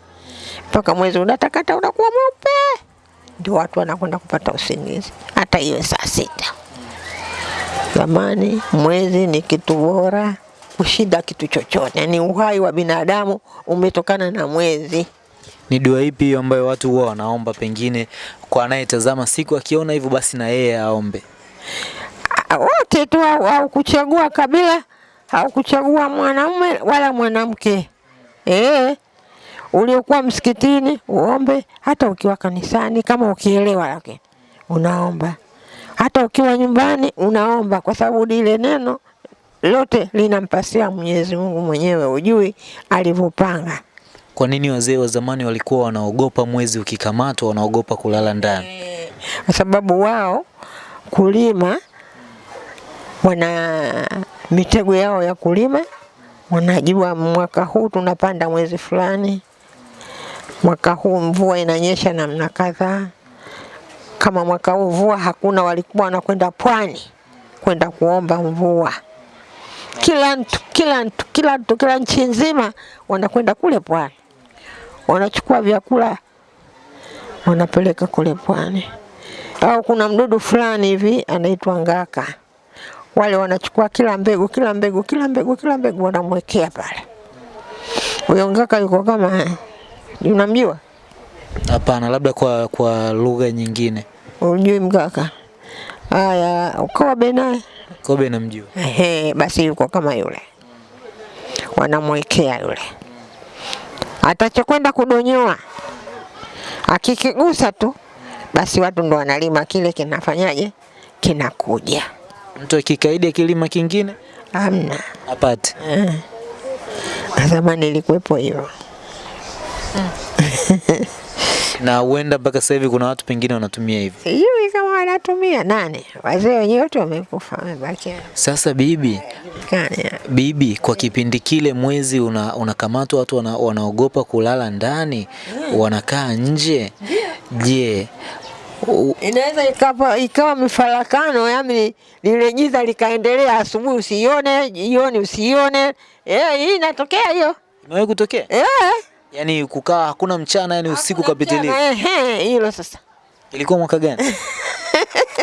Mpaka mwezi unatakata, unakuwa mweupe, ndio watu wanakwenda kupata usingizi, hata iwe saa sita. Zamani mwezi ni kitu bora kushinda kitu chochote, ni uhai wa binadamu umetokana na mwezi. Ni dua ipi hiyo ambayo watu huwa wanaomba, pengine kwa anayetazama siku akiona hivyo basi na yeye aombe? Wote tu au haukuchagua kabila, haukuchagua mwanaume wala mwanamke. Eh, uliokuwa msikitini uombe, hata ukiwa kanisani, kama ukielewa, lakini unaomba hata ukiwa nyumbani unaomba, kwa sababu lile neno lote linampasia Mwenyezi Mungu mwenyewe, ujui alivyopanga. Kwa nini wazee wa zamani walikuwa wanaogopa mwezi ukikamatwa, wanaogopa kulala ndani? kwa sababu wao kulima wana mitego yao ya kulima, wanajua mwaka huu tunapanda mwezi fulani, mwaka huu mvua inanyesha namna kadhaa. Kama mwaka huu mvua hakuna, walikuwa wanakwenda pwani kwenda kuomba mvua. Kila mtu kila mtu kila mtu kila nchi nzima wanakwenda kule pwani, wanachukua vyakula wanapeleka kule pwani au kuna mdudu fulani hivi anaitwa ngaka, wale wanachukua kila mbegu kila mbegu kila mbegu kila mbegu wanamwekea pale. Huyo ngaka yuko kama, unamjua? Hapana, labda kwa kwa lugha nyingine. Unjui mgaka? Haya, Kobe naye Kobe namjua. Ehe, basi yuko kama yule, wanamwekea yule, atachokwenda kudonyoa, akikigusa tu basi watu ndo wanalima kile, kinafanyaje? Kinakuja. Mtu akikaidi akilima kingine Amna apate. eh. Zamani ilikuwepo hiyo. [LAUGHS] Na huenda mpaka sasa hivi kuna watu pengine wanatumia hivyo. Sijui kama wanatumia nani, wazee wenyewe wote wamekufa, wamebaki Sasa bibi, kani. bibi, kwa kipindi kile mwezi una, unakamatwa, watu wana, wanaogopa kulala ndani, wanakaa nje. Je, u- Inaweza ikawa, ikawa mifarakano, yani lile giza likaendelea, asubuhi usione, jioni usione. Eh, hii inatokea hiyo imewahi kutokea? eh. Yaani kukaa hakuna mchana, yani usiku kapitilia. Ehe, hilo sasa. Ilikuwa mwaka gani?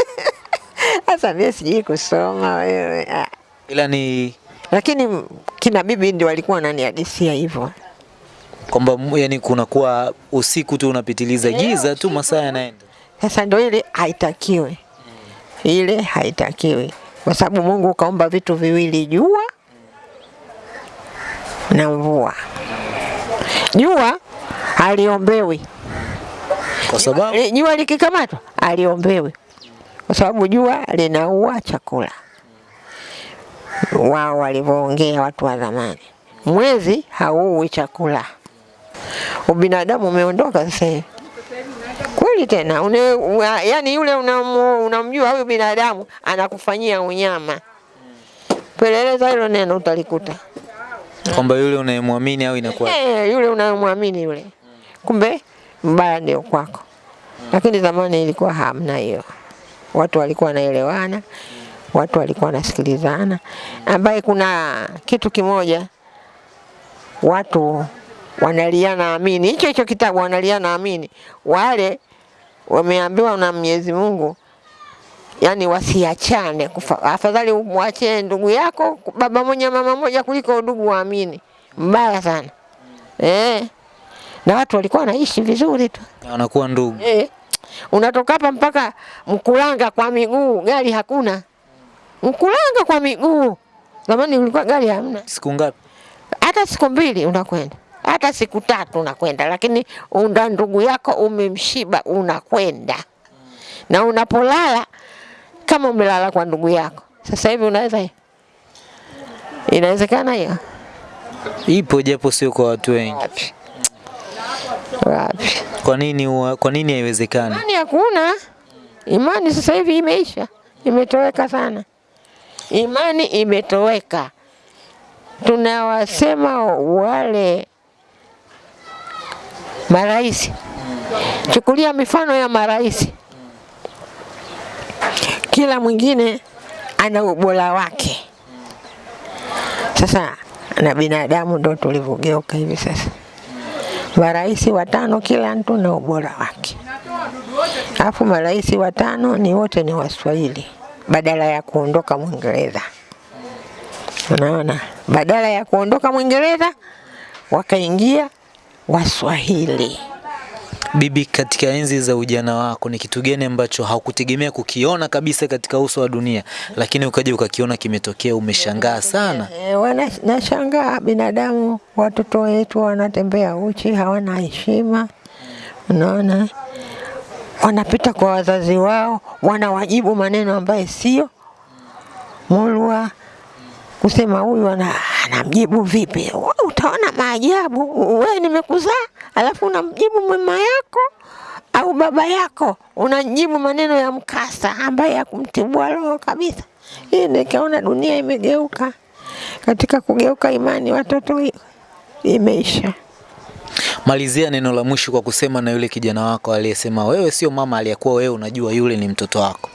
[LAUGHS] Sasa mimi sijui kusoma wewe. Ah. Ila ni Lakini kina bibi ndio walikuwa wananihadisia hivyo. kwamba yani kunakuwa usiku tu unapitiliza giza tu masaa yanaenda. Sasa ndio ile haitakiwi, ile haitakiwi kwa sababu Mungu kaumba vitu viwili, jua na mvua. Jua aliombewi Kwa sababu Li- jua likikamatwa aliombewi kwa sababu jua linaua chakula. Wao walivyoongea watu wa zamani, mwezi hauui chakula. Ubinadamu umeondoka sasa hivi kweli tena une, una, yani yule unamjua huyu binadamu anakufanyia unyama. Peleleza hilo neno utalikuta. Kwamba yule unayemwamini au inakuwa Eh, yule unayemwamini yule, kumbe mbaya ndio kwako. Lakini zamani ilikuwa hamna hiyo, watu walikuwa wanaelewana, watu walikuwa wanasikilizana, ambaye kuna kitu kimoja watu wanaliana amini, hicho hicho kitabu wanaliana amini, wale wameambiwa na Mwenyezi Mungu yani wasiachane, afadhali umwache ndugu yako baba moja mama moja kuliko ndugu waamini. Mbaya sana eh. Na watu walikuwa wanaishi vizuri tu wanakuwa ndugu. eh. Unatoka hapa mpaka Mkulanga kwa miguu, gari hakuna. Mkulanga kwa miguu, zamani ulikuwa gari hamna Siku ngapi? hata siku mbili unakwenda, hata siku tatu unakwenda, lakini unda ndugu yako umemshiba, unakwenda na unapolala kama umelala kwa ndugu yako. Sasa hivi unaweza, inawezekana hiyo? Ipo japo sio kwa watu wengi. Wapi wapi? Kwa nini kwa nini haiwezekani? Imani hakuna. Imani sasa hivi imeisha, imetoweka sana. Imani imetoweka. Tunawasema wale marais, chukulia mifano ya marais, kila mwingine ana ubora wake. Sasa na binadamu ndo tulivyogeuka hivi sasa marais watano kila mtu na ubora wake, alafu marais watano ni wote ni Waswahili badala ya kuondoka Mwingereza. Unaona, badala ya kuondoka Mwingereza wakaingia Waswahili. Bibi, katika enzi za ujana wako ni kitu gani ambacho haukutegemea kukiona kabisa katika uso wa dunia, lakini ukaja ukakiona kimetokea, umeshangaa sana? E, nashangaa binadamu, watoto wetu wanatembea uchi, hawana heshima. Unaona, wanapita kwa wazazi wao, wanawajibu maneno ambayo sio mulwa kusema huyu ana, anamjibu vipi? Utaona maajabu. Wewe nimekuzaa, alafu unamjibu mama yako au baba yako, unajibu maneno ya mkasa ambaye yakumtibua roho kabisa. Hii nikaona dunia imegeuka. Katika kugeuka imani watoto imeisha. Malizia neno la mwisho kwa kusema na yule kijana wako aliyesema wewe sio mama, aliyekuwa wewe unajua yule ni mtoto wako.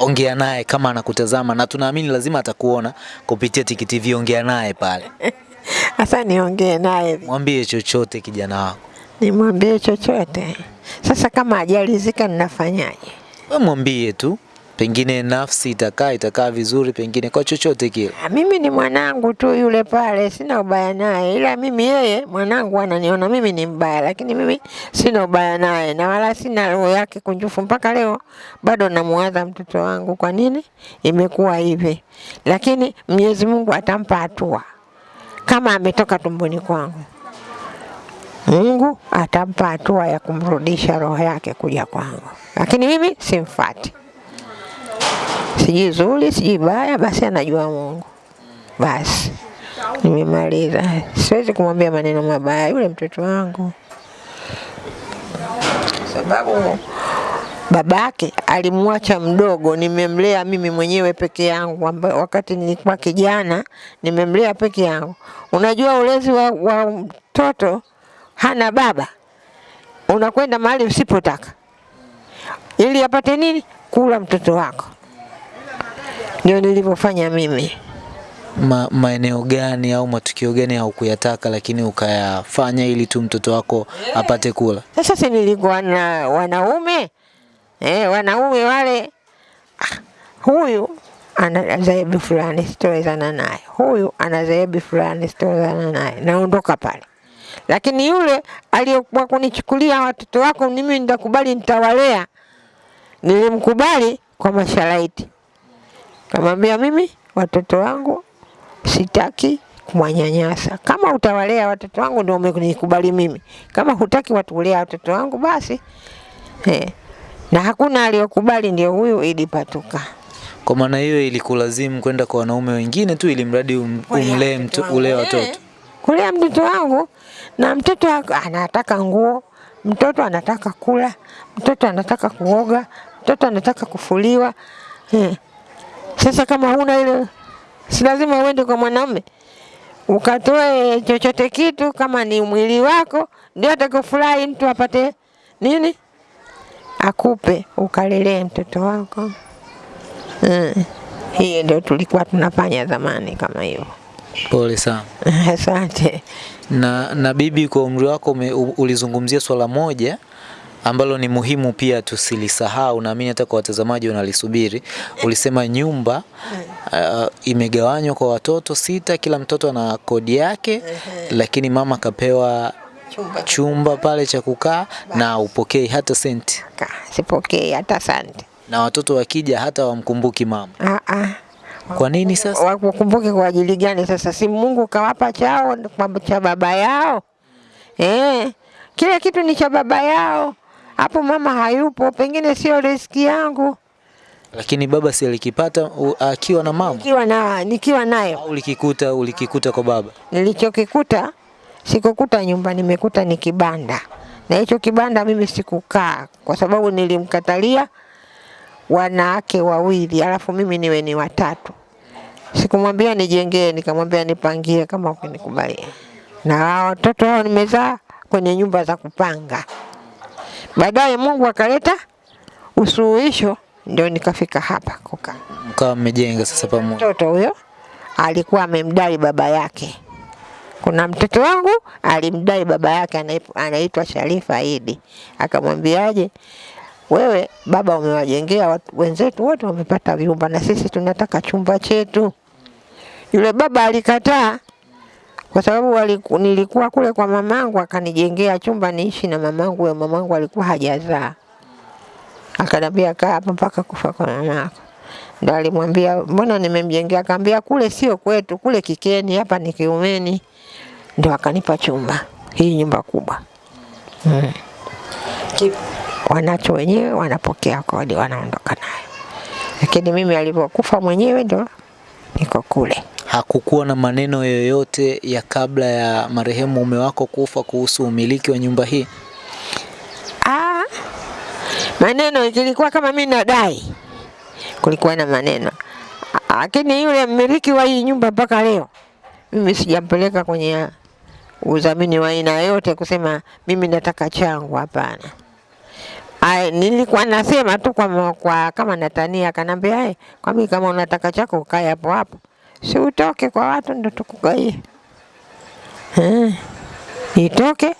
Ongea naye kama anakutazama, na tunaamini lazima atakuona kupitia Tiki TV. Ongea naye pale, [LAUGHS] Sasa niongee naye, mwambie chochote kijana wako, nimwambie chochote. Sasa kama hajalizika ninafanyaje? Wewe mwambie tu, pengine nafsi itakaa itakaa vizuri, pengine kwa chochote kile. Ah, Mimi ni mwanangu tu yule pale, sina ubaya naye, ila mimi yeye mwanangu ananiona mimi ni mbaya, lakini mimi sina ubaya naye na wala sina roho yake kunjufu. Mpaka leo bado namuwaza mtoto wangu, kwa nini imekuwa hivi, lakini Mwenyezi Mungu atampa hatua kama ametoka tumboni kwangu. Mungu atampa hatua ya kumrudisha roho yake kuja kwangu, lakini mimi simfati sijui zuri sijui baya, basi anajua Mungu. Basi nimemaliza, siwezi kumwambia maneno mabaya yule mtoto wangu, sababu babake alimwacha mdogo, nimemlea mimi mwenyewe peke yangu, wakati nilikuwa kijana nimemlea peke yangu. Unajua ulezi wa, wa mtoto hana baba, unakwenda mahali usipotaka ili apate nini? Kula mtoto wako. Ndio nilivyofanya mimi. Ma, maeneo gani au matukio gani haukuyataka lakini ukayafanya ili tu mtoto wako apate kula? Sasa si nilikuwa na wanaume eh, wanaume wale ah, huyu ana zaebi fulani sitowezana naye, huyu ana zaebi fulani sitowezana naye, naondoka pale. Lakini yule aliyekuwa kunichukulia watoto wako mimi nitakubali, nitawalea, nilimkubali kwa masharaiti, kamwambia mimi watoto wangu sitaki kumwanyanyasa. Kama utawalea watoto wangu ndio umenikubali mimi, kama hutaki watulea watoto wangu basi eh. Na hakuna aliyokubali, ndio huyu Idi Patuka. Kwa maana hiyo ilikulazimu kwenda kwa wanaume wengine tu ili mradi um, umlee mtu ulee watoto. kulea mtoto wangu, na mtoto wangu anataka nguo, mtoto anataka kula, mtoto anataka kuoga, mtoto anataka kufuliwa. Eh. Sasa kama huna ile, si lazima uende kwa mwanaume ukatoe chochote kitu, kama ni mwili wako ndio atakufurahi mtu apate nini, akupe ukalelee mtoto wako. mm. Hiyo ndio tulikuwa tunafanya zamani kama hivyo. Pole sana. [LAUGHS] Asante. Na, na bibi, kwa umri wako ulizungumzia swala moja ambalo ni muhimu pia tusilisahau, naamini hata kwa watazamaji wanalisubiri. Ulisema nyumba uh, imegawanywa kwa watoto sita, kila mtoto ana kodi yake, lakini mama kapewa Chumba chumba pale cha kukaa na upokei hata senti, sipokei hata senti. na watoto wakija hata wamkumbuki mama. Ah, ah. Kwa nini sasa? Wakukumbuke kwa ajili gani sasa? Si Mungu kawapa chao kwa cha baba yao eh? Kile kitu ni cha baba yao. Hapo mama hayupo, pengine sio riski yangu. Lakini baba si alikipata akiwa na mama Nikiwa na nikiwa nayo au ulikikuta ulikikuta kwa baba? nilichokikuta sikukuta nyumba, nimekuta ni kibanda, na hicho kibanda mimi sikukaa kwa sababu nilimkatalia wanawake wawili, alafu mimi niwe ni watatu. Sikumwambia nijengee, nikamwambia nipangie kama ukinikubalia. Na watoto hao nimezaa kwenye nyumba za kupanga. Baadaye Mungu akaleta usuluhisho, ndio nikafika hapa kukaa. Mkawa mmejenga sasa pamoja. Mtoto huyo alikuwa amemdai baba yake. Kuna mtoto wangu alimdai baba yake anaitwa Sharifa Idi, akamwambiaje, wewe baba umewajengea wenzetu wote wamepata vyumba na sisi tunataka chumba chetu. Yule baba alikataa kwa sababu waliku, nilikuwa kule kwa mamangu akanijengea chumba niishi na mamangu. Huyo mamangu alikuwa hajazaa, akanambia kaa hapa mpaka kufa kwa mamako. Ndo alimwambia mbona nimemjengea? Akaambia kule sio kwetu, kule Kikeni, hapa ni Kiumeni. Ndo akanipa chumba, hii nyumba kubwa mm. Wanacho wenyewe, wanapokea kodi, wanaondoka nayo, lakini mimi alivyokufa mwenyewe ndo niko kule. Hakukuwa na maneno yoyote ya kabla ya marehemu mume wako kufa kuhusu umiliki wa nyumba hii? Ah, maneno zilikuwa kama mimi nadai, kulikuwa na maneno, lakini yule mmiliki wa hii nyumba mpaka leo mimi sijampeleka kwenye udhamini wa aina yote kusema mimi nataka changu, hapana. Ai, nilikuwa nasema tu kwa, kwa kama natania, akanambia "Ai, kwa mimi kama unataka chako ukae hapo hapo, si utoke kwa watu ndo tukugaie. Eh, nitoke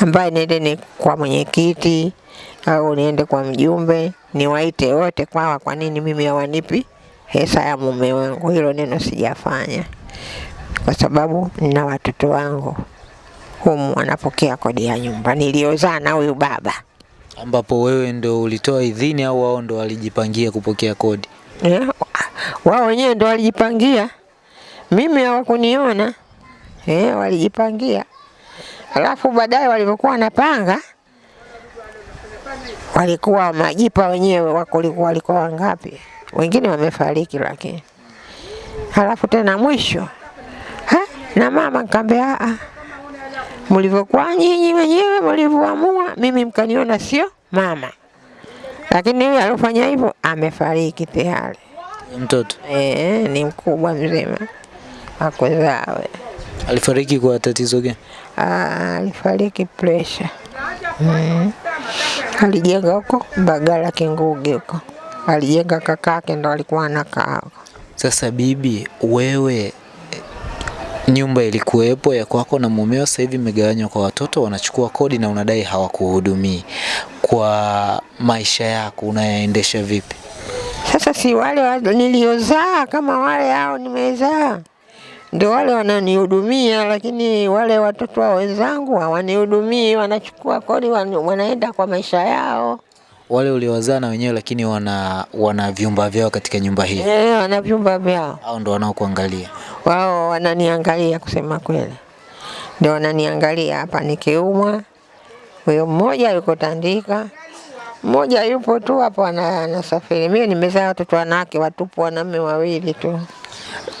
ambaye niende ni kwa mwenyekiti au niende kwa mjumbe, niwaite wote kwawa, kwa nini mimi hawanipi hesa ya mume wangu? Hilo neno sijafanya kwa sababu nina watoto wangu humu wanapokea kodi ya nyumba niliozaa na huyu baba ambapo wewe ndo ulitoa idhini au wao ndo walijipangia kupokea kodi? Eh, wao wenyewe ndo walijipangia, mimi hawakuniona. Eh, walijipangia. Alafu baadaye walivyokuwa wanapanga walikuwa majipa wenyewe wako walikuwa walikuwa wangapi, wengine wamefariki, lakini. Alafu tena mwisho. Ha, na mama nikamwambia "Ah, ah, mlivyokuwa nyinyi wenyewe mlivyoamua, mimi mkaniona sio mama, lakini yule alofanya hivyo amefariki tayari. Mtoto. Eh, ni mkubwa mzima akozawe. alifariki kwa tatizo gani? Ah, alifariki pressure. Mm. Alijenga huko Bagala Kinguge huko, alijenga kakake ndo alikuwa anakaa huko. Sasa bibi, wewe nyumba ilikuwepo ya kwako na mumeo, sasa hivi imegawanywa kwa watoto, wanachukua kodi na unadai hawakuhudumii. Kwa maisha yako unayaendesha vipi? Sasa si wale wa- niliozaa kama wale hao nimezaa ndio wale wananihudumia, lakini wale watoto wa wenzangu hawanihudumii, wanachukua kodi, wan- wanaenda kwa maisha yao. Wale uliowazaa na wenyewe lakini wana wana vyumba vyao katika nyumba hii, Eh, wana vyumba vyao, au ndio wanaokuangalia? wao wananiangalia, kusema kweli, ndio wananiangalia hapa nikiumwa. Huyo mmoja yuko Tandika, mmoja yupo tu hapo anasafiri. Mimi nimezaa watoto wanawake watupu, wanaume wawili tu.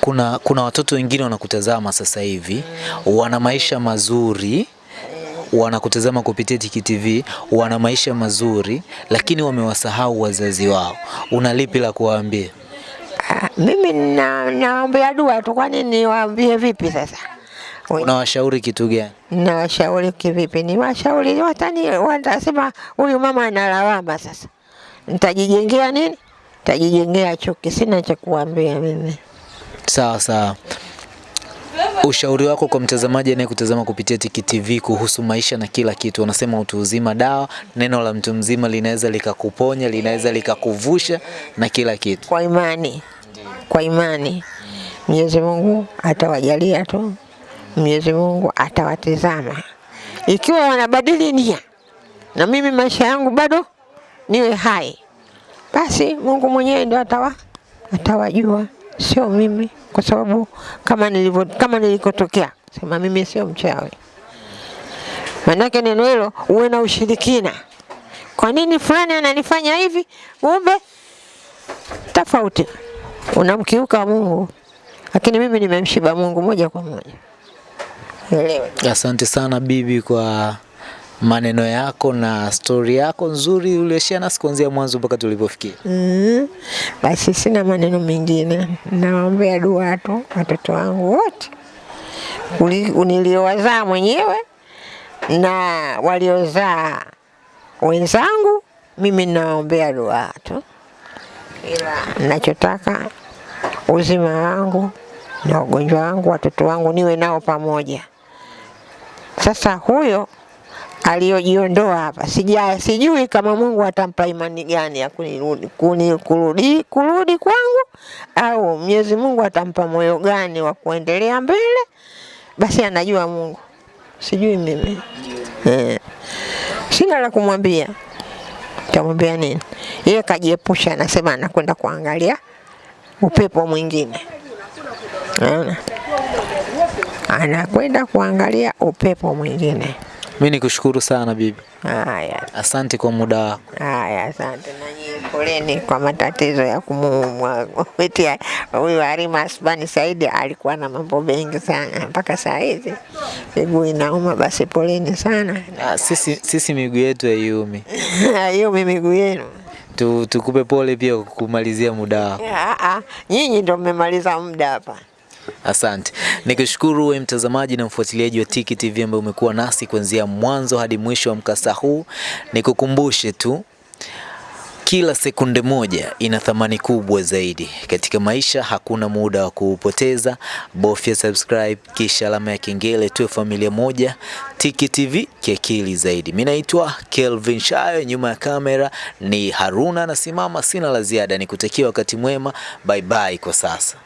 Kuna kuna watoto wengine wanakutazama sasa hivi, wana maisha mazuri wanakutazama kupitia Tiki TV, wana maisha mazuri, lakini wamewasahau wazazi wao. Una lipi la kuwaambia? Ah, Mimi na naombea dua tu, kwani niwaambie vipi sasa? Unawashauri kitu gani? Nawashauri kivipi? Ni washauri watani, watasema huyu mama analawama. Sasa nitajijengea nini? Nitajijengea chuki. Sina cha kuambia mimi. Sawa sawa. Ushauri wako kwa mtazamaji anayekutazama kupitia Tiki TV kuhusu maisha na kila kitu. Wanasema utu uzima dawa, neno la mtu mzima linaweza likakuponya, linaweza likakuvusha na kila kitu. Kwa imani, kwa imani Mwenyezi Mungu atawajalia tu, Mwenyezi Mungu atawatizama ikiwa wanabadili nia, na mimi maisha yangu bado niwe hai, basi Mungu mwenyewe ndio atawa atawajua, sio mimi, kwa sababu kama nilivyo kama nilikotokea, sema mimi sio mchawi. Manake neno hilo uwe na ushirikina. Kwa nini fulani ananifanya hivi? Kumbe tofauti, unamkiuka Mungu, lakini mimi nimemshiba Mungu moja kwa moja. Elewe. Asante sana bibi kwa maneno yako na stori yako nzuri ulioshia nasi kuanzia mwanzo mpaka tulipofikia. Mm, basi sina maneno mengine, nawaombea dua tu watoto wangu wote niliowazaa mwenyewe na waliozaa wenzangu, mimi nawaombea dua tu, ila nachotaka uzima wangu na ugonjwa wangu, watoto wangu niwe nao pamoja. Sasa huyo aliyojiondoa hapa. Sija, sijui kama Mungu atampa imani gani ya kunirudi, kuni, kurudi, kurudi kwangu au Mwenyezi Mungu atampa moyo gani wa kuendelea mbele, basi anajua Mungu, sijui mimi. Eh. Sina la kumwambia, tamwambia nini? Yeye kajiepusha, anasema anakwenda kuangalia upepo mwingine, naona anakwenda kuangalia upepo mwingine. Mimi nikushukuru sana bibi, Haya, asante kwa muda wako. haya, asante na nyinyi, poleni kwa matatizo ya kumuumwa [LAUGHS] kupitia huyu Halima Asbani Saidi. Alikuwa na mambo mengi sana mpaka saa hizi miguu inauma, basi poleni sana. Ah, sisi, sisi miguu yetu haiumi. [LAUGHS] hiyo mi miguu yenu Tu, tukupe pole pia kumalizia muda wako. Ah, ah, nyinyi ndio mmemaliza muda hapa. Asante. Nikushukuru wewe mtazamaji na mfuatiliaji wa Tiki TV ambaye umekuwa nasi kuanzia mwanzo hadi mwisho wa mkasa huu. Nikukumbushe tu kila sekunde moja ina thamani kubwa zaidi katika maisha. Hakuna muda wa kuupoteza. Bofya subscribe kisha alama ya kengele, tuwe familia moja. Tiki TV kiakili zaidi. Mimi naitwa Kelvin Shayo, nyuma ya kamera ni Haruna anasimama. Sina la ziada, nikutakia wakati mwema. Bye bye kwa sasa.